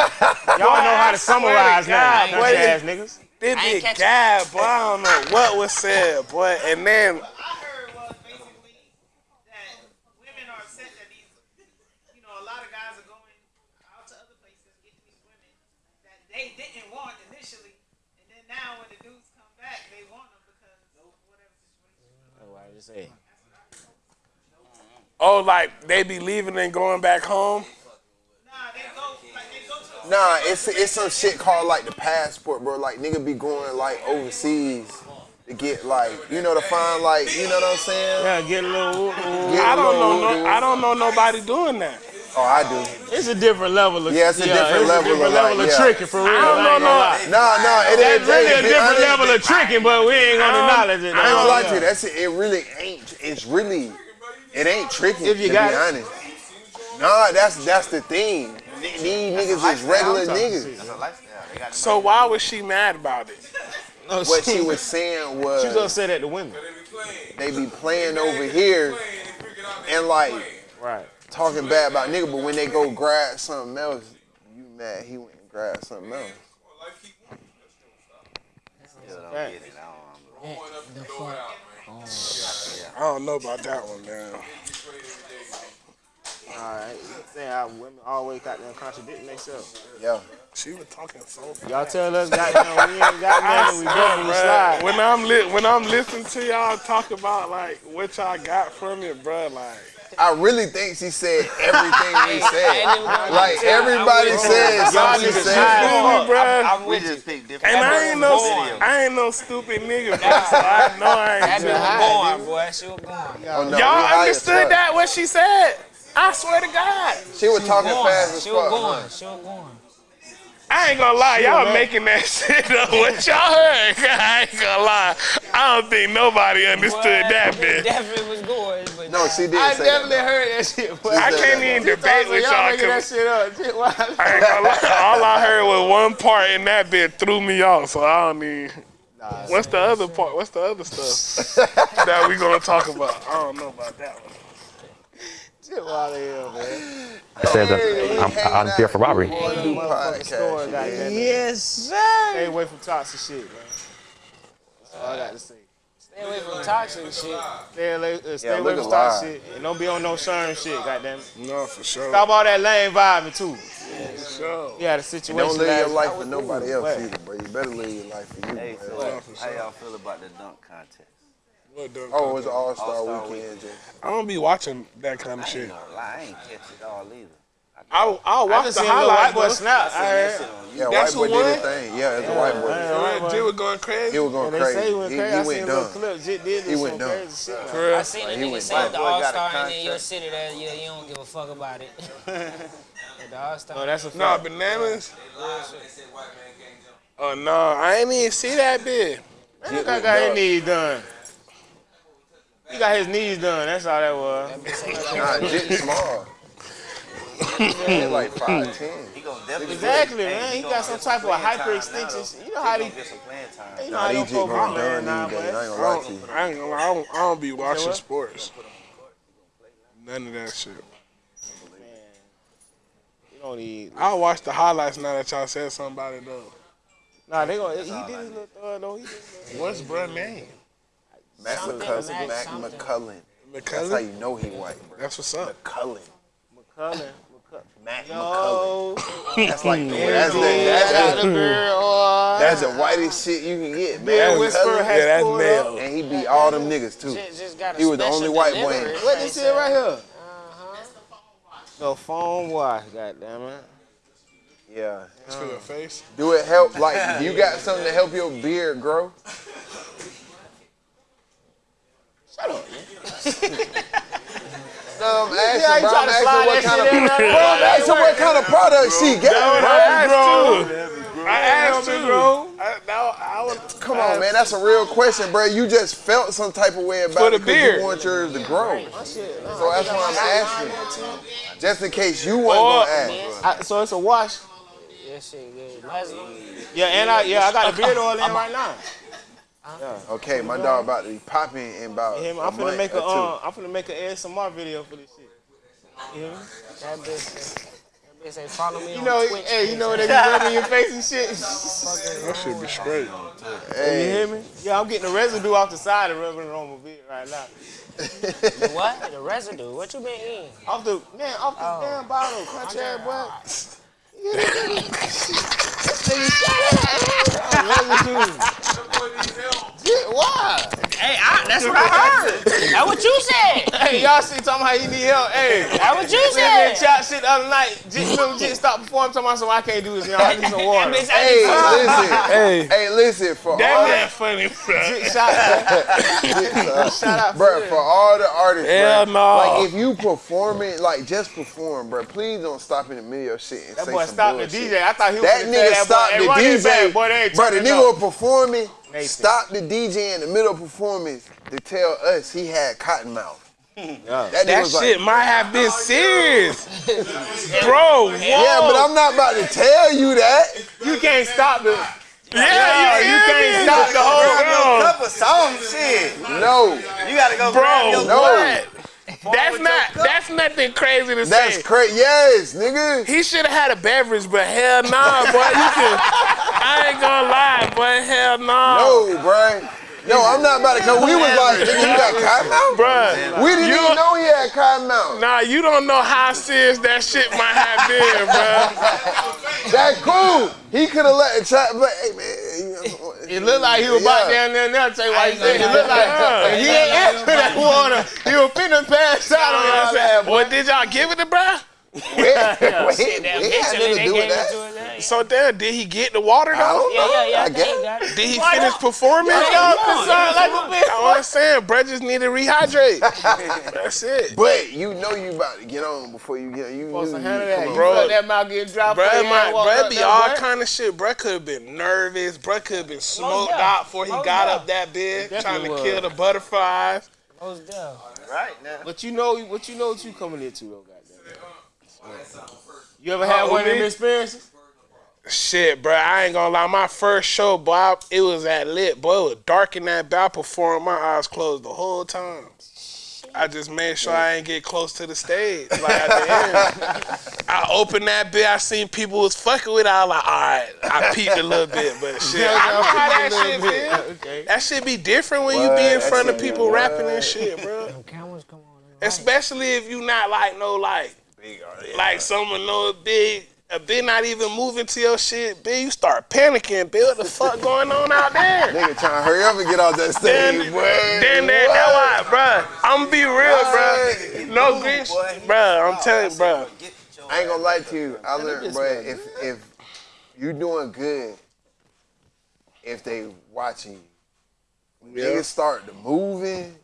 *laughs* Y'all know how to swear to summarize God, now, boy, country ass niggas. This I ain't big guy, boy. I don't know what was said, boy. And then I heard was basically that women are upset that these, you know, a lot of guys are going out to other places getting these women that they didn't want initially, and then now when the dudes come back, they want them because of whatever situation. That's what I just said. oh, like they be leaving and going back home. Nah, they go like they go to. Nah, it's it's some shit called like the passport, bro. Like nigga be going like overseas to get like you know to find like you know what I'm saying. Yeah, get a little. whoop, whoop. Get I a don't little know. No, I don't know nobody doing that. Oh, I do. It's a different level of Yeah, it's a different level different of, level like, of yeah. tricking for real. I don't know ain't gonna no. Nah, nah, it ain't. It's really a it- it- different honest- level of tricking, but we ain't gonna acknowledge it. I ain't gonna lie to you. That's it. It really ain't. It's really. It ain't tricky. If you to got be it. honest. Nah, that's that's the thing. These niggas is regular niggas. That's a lifestyle. So why was she mad about it? No, What she was saying *laughs* was She was upset at the women. they be playing over here and like Right. Talking bad about nigga, but when they go grab something else, you mad he went and grabbed something else. Still don't get it. I don't know. The fuck? I don't know about that one, man. Alright. Saying how women always got them contradicting themselves. Yeah. She was talking so. Y'all tell us goddamn we ain't got nothing, we done, we Bruh, slide. when I'm li- when I'm listening to y'all talk about like what y'all got from it, bro, like I *laughs* really think she said everything we said. Like lie to you. everybody I'm said you. something she niggas said. high as feel me. I'm We with you. just pick different. And I ain't no, born. I ain't no stupid nigga, bro. So I know I ain't. bitch tripping. was born, boy. She was born. Oh, no, we Y'all high as understood fuck. that what she said? I swear to God. She was talking fast as fuck. She was fuck. born. huh? She was born. I ain't gonna lie, y'all making that *laughs* shit up. What y'all heard? *laughs* I ain't gonna lie. I don't think nobody understood Boy, that bitch bit. Definitely was going, but No, she did I definitely that. heard that shit. But I can't that, even debate with y'all y'all. making that 'cause shit up. I ain't gonna lie. All I heard was one part in that bit threw me off, so I don't even. What's the other part? What's the other stuff *laughs* that we gonna talk about? I don't know about that one. Shit wild as hell, man. I said that I'm- I'm here for robbery. Do store, podcast. yes, sir. Stay away from toxic shit, man. That's all I got to say. Stay away from toxic shit. Stay away, uh, stay Yeah, away from toxic shit. And don't be on no sherm shit, goddamn. it. No, for sure. Stop all that lame vibing, too. Yeah, For sure. You had a And situation don't live your life for nobody else What? either, bro. You better live your life for you. Hey, bro. so how y'all feel about the dunk contest? What the- Oh, it was All Star All-Star Weekend, Jay. I don't be watching that kind of I shit. ain't gonna lie, I ain't catch it all either. I'll, I'll watch just the seen a little highlights. boy bro. snap. I. Yeah, That's white boy the did his thing. Yeah, it's a white boy. Yeah, Jit was going crazy. He was going Yeah, they say crazy. he went He, crazy. he I went seen dumb. clip. Jit did He went some dumb. crazy shit. For real? I seen a Like, he nigga say the Boy got a All Star ain't in contract. your city, that you, you don't give a fuck about it. *laughs* The All Star. No, oh, that's a Nah, bananas. Oh no, I ain't even see that bit. Man, that guy got his knees done. He got his knees done. That's all that was. *laughs* Nah, Jit small. He like 5'10. *laughs* He gonna definitely Exactly, man. hey, He got some type of playing time hyperextension. You know how He they- gonna some playing time. You know Nah, how these them Jit folk going be playing done now, these days. I ain't gonna lie to you. don't, I ain't gonna lie, I don't, I don't be watching what? sports. None of that shit. You don't need. I'll watch the highlights now that y'all said something about it though. Nah, they gonna. He did his little throw, though. He did his little. What's bruh name? Mac Something, McCullen. Mac Mac something. McCullen. That's how you know he white, bro. That's what's up. McCullen. McCullen. Mac McCullen. Yo. That's like the *laughs* that's the That's that's the the that's the whitest shit you can get, Bill man. Whisperer McCullen. has Yeah, that's pulled male. up. And he beat all them niggas too. Just, just got a He was the only white boy. delivery. What this shit right here? Uh-huh. The phone wash, goddamn it. Yeah. It's for your face. Do it help? Like you got something to help your beard grow? Shut up, *laughs* man. No, I'm Yeah, asking, you bro. to slide what that kind of shit in there. bro. I'm asking what kind of product she got, bro. I asked you. I asked you, bro. I, now, I was, Come on, man. That's a real question, bro. You just felt some type of way about For the it because beard. you want yours to grow. Uh, so that's why I'm asking. Just in case you wasn't gonna ask. I, so it's a wash. Yeah, shit good. Yeah, and I yeah I got the beard oil in right now. Okay, my dog about to be popping in about You hear me? a I'm finna month make a or two. um, I'm finna make an ASMR video for this shit. You hear me? That bitch, say- that bitch say follow me You on know, Twitch. hey, you know when they be *laughs* rubbing your face and shit. that should be straight. You hear me? Yeah, I'm getting the residue off the side and rubbing it on my beard right now. *laughs* The what? The residue. What you been eating? Off the man, off the Oh. damn bottle, country ass boy. *laughs* Why? Hey, I, that's what I heard. That's what you said. Hey, y'all see talking how you need help? Hey, That's what you said. been chat shit the other night. Jit, remember Jit stopped performing, talking about something I can't do this, y'all. I need some water. Hey, listen. *laughs* Hey, Hey, listen for that all man funny, bro. Jit, shout out. *laughs* Shout out Bro, for all the artists, Hell bro, no. like if you performing, like just perform, bro. Please don't stop in the middle of shit and That say boy some stopped the. DJ. I thought he was That nigga tell stopped that boy, the hey, back, DJ. Boy, Bro, the turning nigga up. was performing, Nathan. stopped the DJ in the middle of performance to tell us he had cotton mouth. Yeah. That, That was like, shit might have been oh, serious. *laughs* Bro, whoa. yeah, but I'm not about to tell you that. You can't stop the. Yeah, Yeah, you, you can't me? stop the whole. Grab Bro, Cup of some shit. No, You gotta go Bro, grab your no. what? That's not. That's nothing crazy to that's say. crazy. Yes, nigga. He should have had a beverage, but hell nah, boy. You can. *laughs* I ain't gonna lie, boy. Hell nah. No, bro. No, I'm not about to. come. we was like, nigga, you got cotton mouth. Bruh, We didn't you- even know he had cotton mouth. Nah, you don't know how serious that shit might have been, bruh. That cool. He could have let it chat, but hey man, It looked like he was about Yeah. down there now. Tell you why he said it looked like Yeah. he ain't answer that water. He was finna pass out on your ass. What did y'all give it to bruh? *laughs* they do gave it that. yeah. So then, did he get the water I though? don't Yeah, know. yeah, yeah. I I guess. think he got it. Did he Why finish not? performing? Y'all concerned like a bitch. I was saying, bruh just need to rehydrate. *laughs* That's it. But you know you about to get on before you get you. Supposed you, to you handle that. come You on. Bro. felt that mouth getting dropped. before Bruh, my, ain't bruh be all boy. kind of shit. Bruh could have been nervous. Bruh could have been smoked out before he got up that bed, trying to kill the butterflies. Most deaf. Right now. But you know what you know what you coming into though, goddamn. You ever had Oh, one of them experiences? Shit, bro, I ain't gonna lie. My first show, boy, I- it was at lit. Boy, it was dark in that bed. I performed my eyes closed the whole time. I just made sure I ain't get close to the stage. Like at the end, *laughs* I opened that bit. I seen people was fucking with. it. I was like, all right. I peeped a little bit, but *laughs* shit, I know how that shit feel. Okay. That shit be different when you be in That front of people rapping and shit, bro. Them cameras come on. Especially if you not like no like Oh, like someone know big a big not even moving to your shit, big you start panicking, big what the fuck going on out there? *laughs* Nigga trying to hurry up and get off that Then, stage, boy. then that, that why, bruh. I'm going to be real, bruh. No green, bruh. I'm telling you, bruh. I ain't gonna lie to you. I Man, learned, them bro. If if you doing good, if they watching you, when Yeah. niggas start to moving.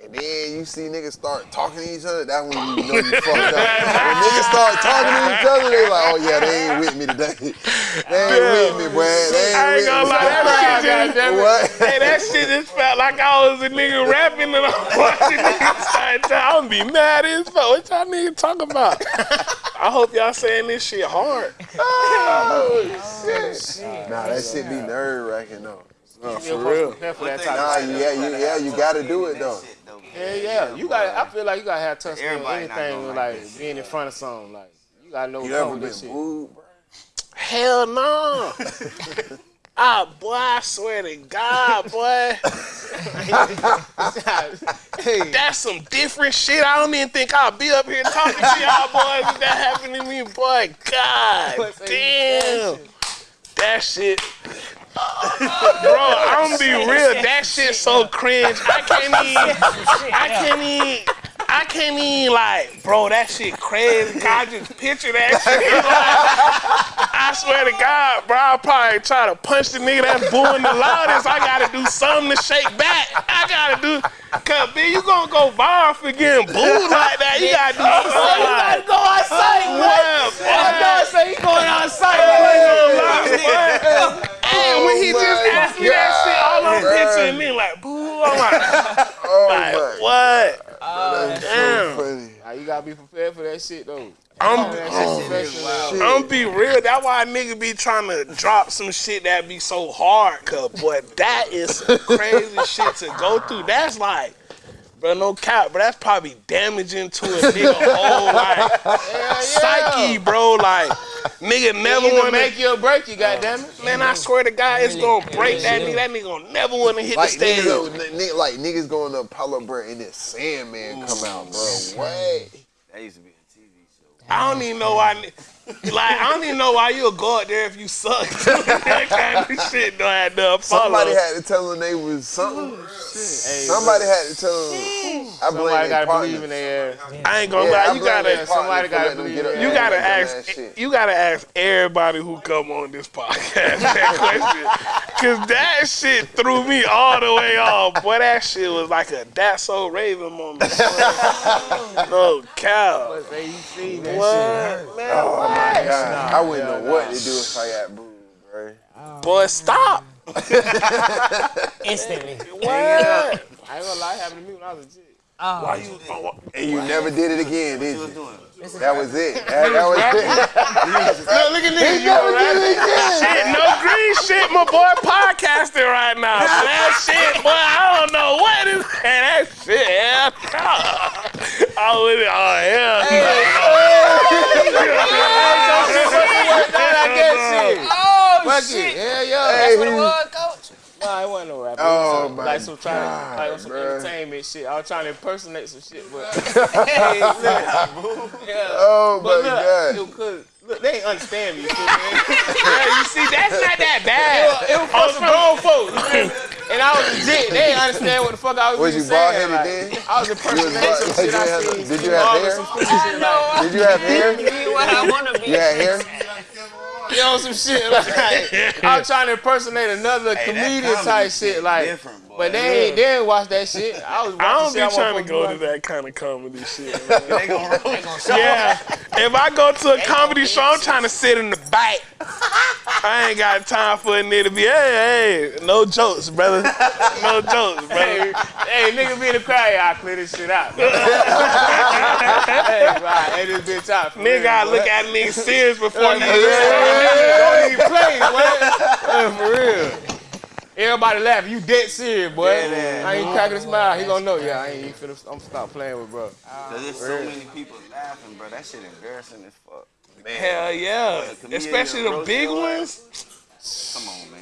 And then you see niggas start talking to each other, that's when you know you fucked up. When niggas start talking to each other, they like, oh yeah, they ain't with me today. *laughs* They ain't with me, boy. They ain't I ain't gonna lie, that *laughs* shit just, What? hey, that shit just felt like I was a nigga rapping and I'm *laughs* watching niggas start talking. I'm be mad as fuck. What y'all niggas talk about? I hope y'all saying this shit hard. Oh, shit. Nah, that shit be nerve wracking though. No, for real. for that type Nah, of yeah, you, yeah, you gotta do it though. Yeah, yeah. You got. I feel like you gotta have touch on anything like like being in front of something. Like you gotta know You ever this been shit. wooed, bro? Hell no. *laughs* Ah, boy, I swear to God, boy. *laughs* That's some different shit. I don't even think I'll be up here talking to y'all boys if that happened to me, boy. God *laughs* damn. That shit. Bro, I'm gonna be real. That shit so cringe. I can't even. I can't even. I can't even like, bro. That shit crazy. I just picture that shit. *laughs* I swear to God, bro. I'll probably try to punch the nigga that's booing the loudest. I gotta do something to shake back. I gotta do. Cause B, you gonna go viral for getting booed like that. You gotta do something. You gotta go outside, boy. Well. I know, say he going outside. I. he Oh just my asked me that shit, all I'm God, picturing me like, boo. Oh I'm like, *laughs* Oh like my what? That's Damn. so funny. Nah, you gotta be prepared for that shit though. I'm, That oh, shit professional. shit. I'm be real. That's why a nigga be trying to drop some shit that be so hard, cuz, boy, that is some crazy shit to go through. That's like, bro, no cap, but that's probably damaging to a nigga whole like psyche, bro. Like, nigga never Either want to make you or break you, oh, goddamn it. Man, I swear to God, it's gonna break that nigga. That nigga gonna never want to hit Like the stage. niggas, n- nigga, like niggas going to Apollo bro and then Sandman come out, bro. What? That used to be a TV show. I don't even know why. Ni- *laughs* Like, I don't even know why you'll go out there if you suck. *laughs* that kind of shit don't have to. Somebody had to tell them they was something. Somebody had to tell them. I blame Somebody gotta partner. believe in their ass. I ain't gonna Yeah, lie. You gotta. somebody gotta letting believe get up in You gotta ask. that shit. You gotta ask everybody who come on this podcast that *laughs* question, cause that shit threw me all the way off. Boy, that shit was like a that's so Raven moment. no cow. But they you What? Man, oh, My what? god, I wouldn't know what to do if I got booed, bro. Boy, stop. *laughs* Instantly. What? I ain't gonna lie, happened to me when I was a kid. Oh, Why you? oh, And you never did it again, did you? doing? That was it. That, that was it. Look, look at He this. never did it again. Shit, no green shit. My boy podcasting right now. That shit, boy, I don't know what is man, that shit. Hell no. I would, oh hell Oh, no. shit. Hell yeah. Hey, That's what it he- was, coach. Nah, it wasn't no rap. It Oh, was some, my like some trying God, like some bruh. entertainment shit. I was trying to impersonate some shit, but *laughs* *laughs* hey, look, yeah. Oh but my look, god. it could, look, they ain't understand me. You. *laughs* Yeah, you see, that's not that it bad. was, it was for some grown folks, you feel me? and I was legit. They didn't understand what the fuck I was, Was you saying. Like, then? I was impersonating some bald- shit I did you have- seen. did you have hair? Some stupid shit like, Did you have hair? Be what I wanna be. You had hair? you know, some shit like I was trying to impersonate another comedian type shit, like. different, boy. But they ain't, they didn't watch that shit. I was I don't be trying to go to that kind of comedy *laughs* shit. man. They gonna. Yeah, if I go to a comedy show, I'm trying to sit in the back. I ain't got time for a nigga to be, hey, hey, no jokes, brother. No jokes, *laughs* Hey, brother. hey, nigga be in the crowd, y'all clear this shit out. *laughs* hey, right, hey, this bitch out. Nigga gotta look at nigga serious before you Don't even play. Hey, for real. Everybody laughing. You dead serious, boy. Yeah, I ain't cracking a smile. He gonna know. Yeah, I ain't even finna. I'm stop playing with bro. Cause there's so many people laughing, bro. That shit embarrassing as fuck. Man. Hell yeah. Especially the big ones. Come on, man.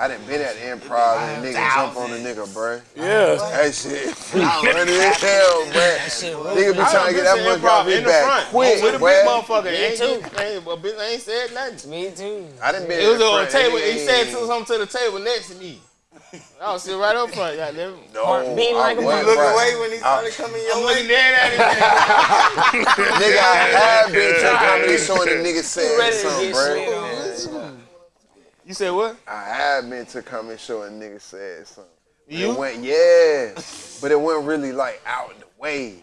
I done been at the improv and a nigga jump on a nigga, bruh. Yeah. That shit *laughs* funny as hell, bruh. Nigga be trying to get that done monkey off his in the back front quick, with a big motherfucker. Me Ain't, too. Ain't, a bitch ain't said nothing. Me too. I done been It was on the table. He said something to the table next to me. I was sitting right up front, goddamn. No, beating I like a wasn't, motherfucker. bruh. Wait when he started coming your I'm way. looking dead at him. *laughs* Nigga, I have been to a comedy show and the nigga ready said something, get bro. Slid on. You said what? I had been to a comedy show and nigga said something. You? It went, yeah, but it went really like out in the way.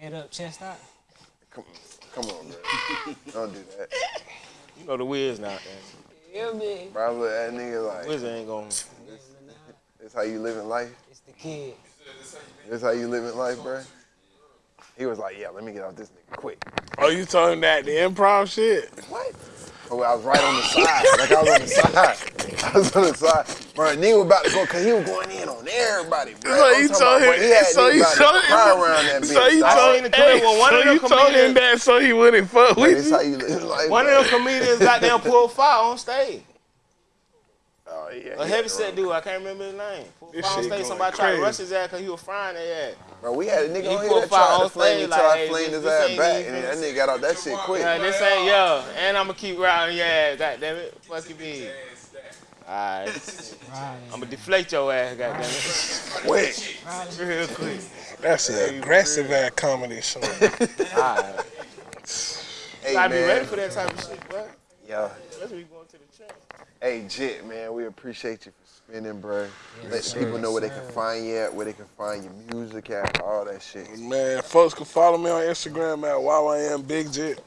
Head up, chest out. Come, come on, bro. *laughs* Don't do that. You know the Wiz now, man. Yeah, man. Bro, I look at that nigga like, Wiz ain't going. this how you living life? It's the kid. This how you living life, bro? He was like, yeah, let me get off this nigga quick. Oh, you told him that the improv shit? What? I was right on the side. Like I was on the side. I was on the side. Bro, nigga was about to go, cause he was going in on everybody, bro. So I'm you told him. he had so you told cry around that him. bitch. So you told seen the clip when one so of them you told him that so he wouldn't fuck with you. how you live life. One bro. of them comedians got goddamn pulled fire on stage. Oh, yeah. A he heavy had dude, I can't remember his name. Pulled This fire on shit stage. going Somebody tried to rush his ass because he was frying their ass. Bro, we had a nigga He on here pulled that tried to flame me stage till like, I flamed his ass ain't back, and that nigga got out that shit quick. Yeah, this ain't yo, and I'ma keep riding your ass. Goddamn it, fuck you be. Alright, I'ma deflate your ass. Goddamn it. Quick. *laughs* Real quick. That's an aggressive ass comedy show. *laughs* Alright. Hey, Gotta be ready for that type of shit, bro. Yeah. Especially going to the trench. Hey, Jit, man, we appreciate you for spinning, bro. Let people know where they can find you at, where they can find your music at, all that shit. Man, folks can follow me on Instagram at YYM Big Jit.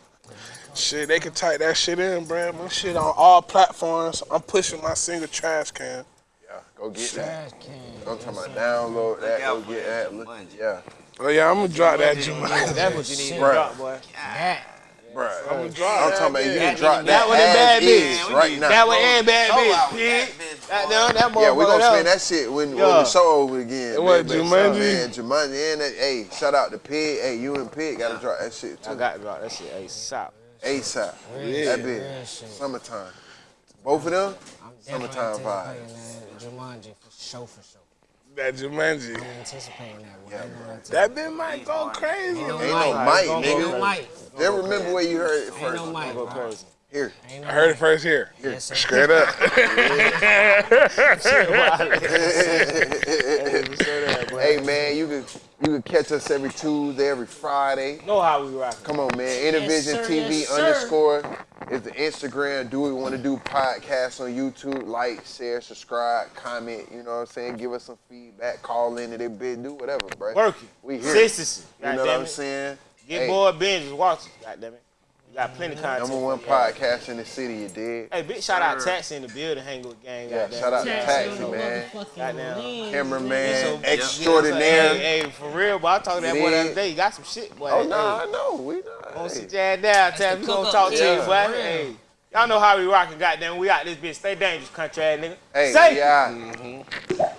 Shit, they can type that shit in, bro. My shit on all platforms. I'm pushing my single Trash Can. Yeah, go get Trash that. can. I'm talking about download that, go get that. Look, yeah. Oh yeah, I'm gonna drop that Jumanji. That's what you need to Bruh. drop, boy. That. Bro, I'm gonna I'm talking about you can That- drop that that, one and bad as bitch. right now. That one and bad bitch, wow, that bitch, That, boy. that, that Yeah, we motherfucker gonna spin there. that shit when, when the show over again. It was man, Jumanji. Man, Jumanji and that, hey, shout out to Pig. Hey, you and Pig gotta drop that shit I too. got to drop that shit ASAP. ASAP. Yeah. That bitch. Summertime. Both of them? I'm Summertime vibes. Jumanji for sure, for sure. That Jumanji. I'm anticipating that one. Yeah, I ain't gonna lie to you. That bit might go crazy. Ain't no Ain't no mic. mic, Gonna Ain't no nigga. mic. Just remember where you heard it Ain't first. no mic. Go crazy. Here. No I heard it first here. Yes, sir. Straight up. *laughs* *laughs* hey man, you can you can catch us every Tuesday, every Friday. Know how we rock. Come on, man. Intervision sir, TV yes, underscore is the Instagram. Do we want to do podcasts on YouTube? Like, share, subscribe, comment. You know what I'm saying? Give us some feedback. Call in to their bid. Do whatever, bro. Working. We here. Consistency. You know what I'm saying? Get Hey, bored, binge, just watch it. Goddamn it. You got plenty of content. Number one podcast in the city. You did. Hey, big shout out Taxi in the building, hang with gang. Yeah, shout out Taxi Taxi, man. Goddamn. Cameraman man. So- extraordinaire. Hey, hey, for real, boy. I talked to that boy the other day. You got some shit, boy. Oh Hey, no, I know. We Gonna know. sit Hey. your ass down, Tab. We gonna talk up. to you, boy. Hey, y'all know how we rockin', goddamn. We out this bitch. Stay dangerous, country ass nigga. Hey, Say. yeah.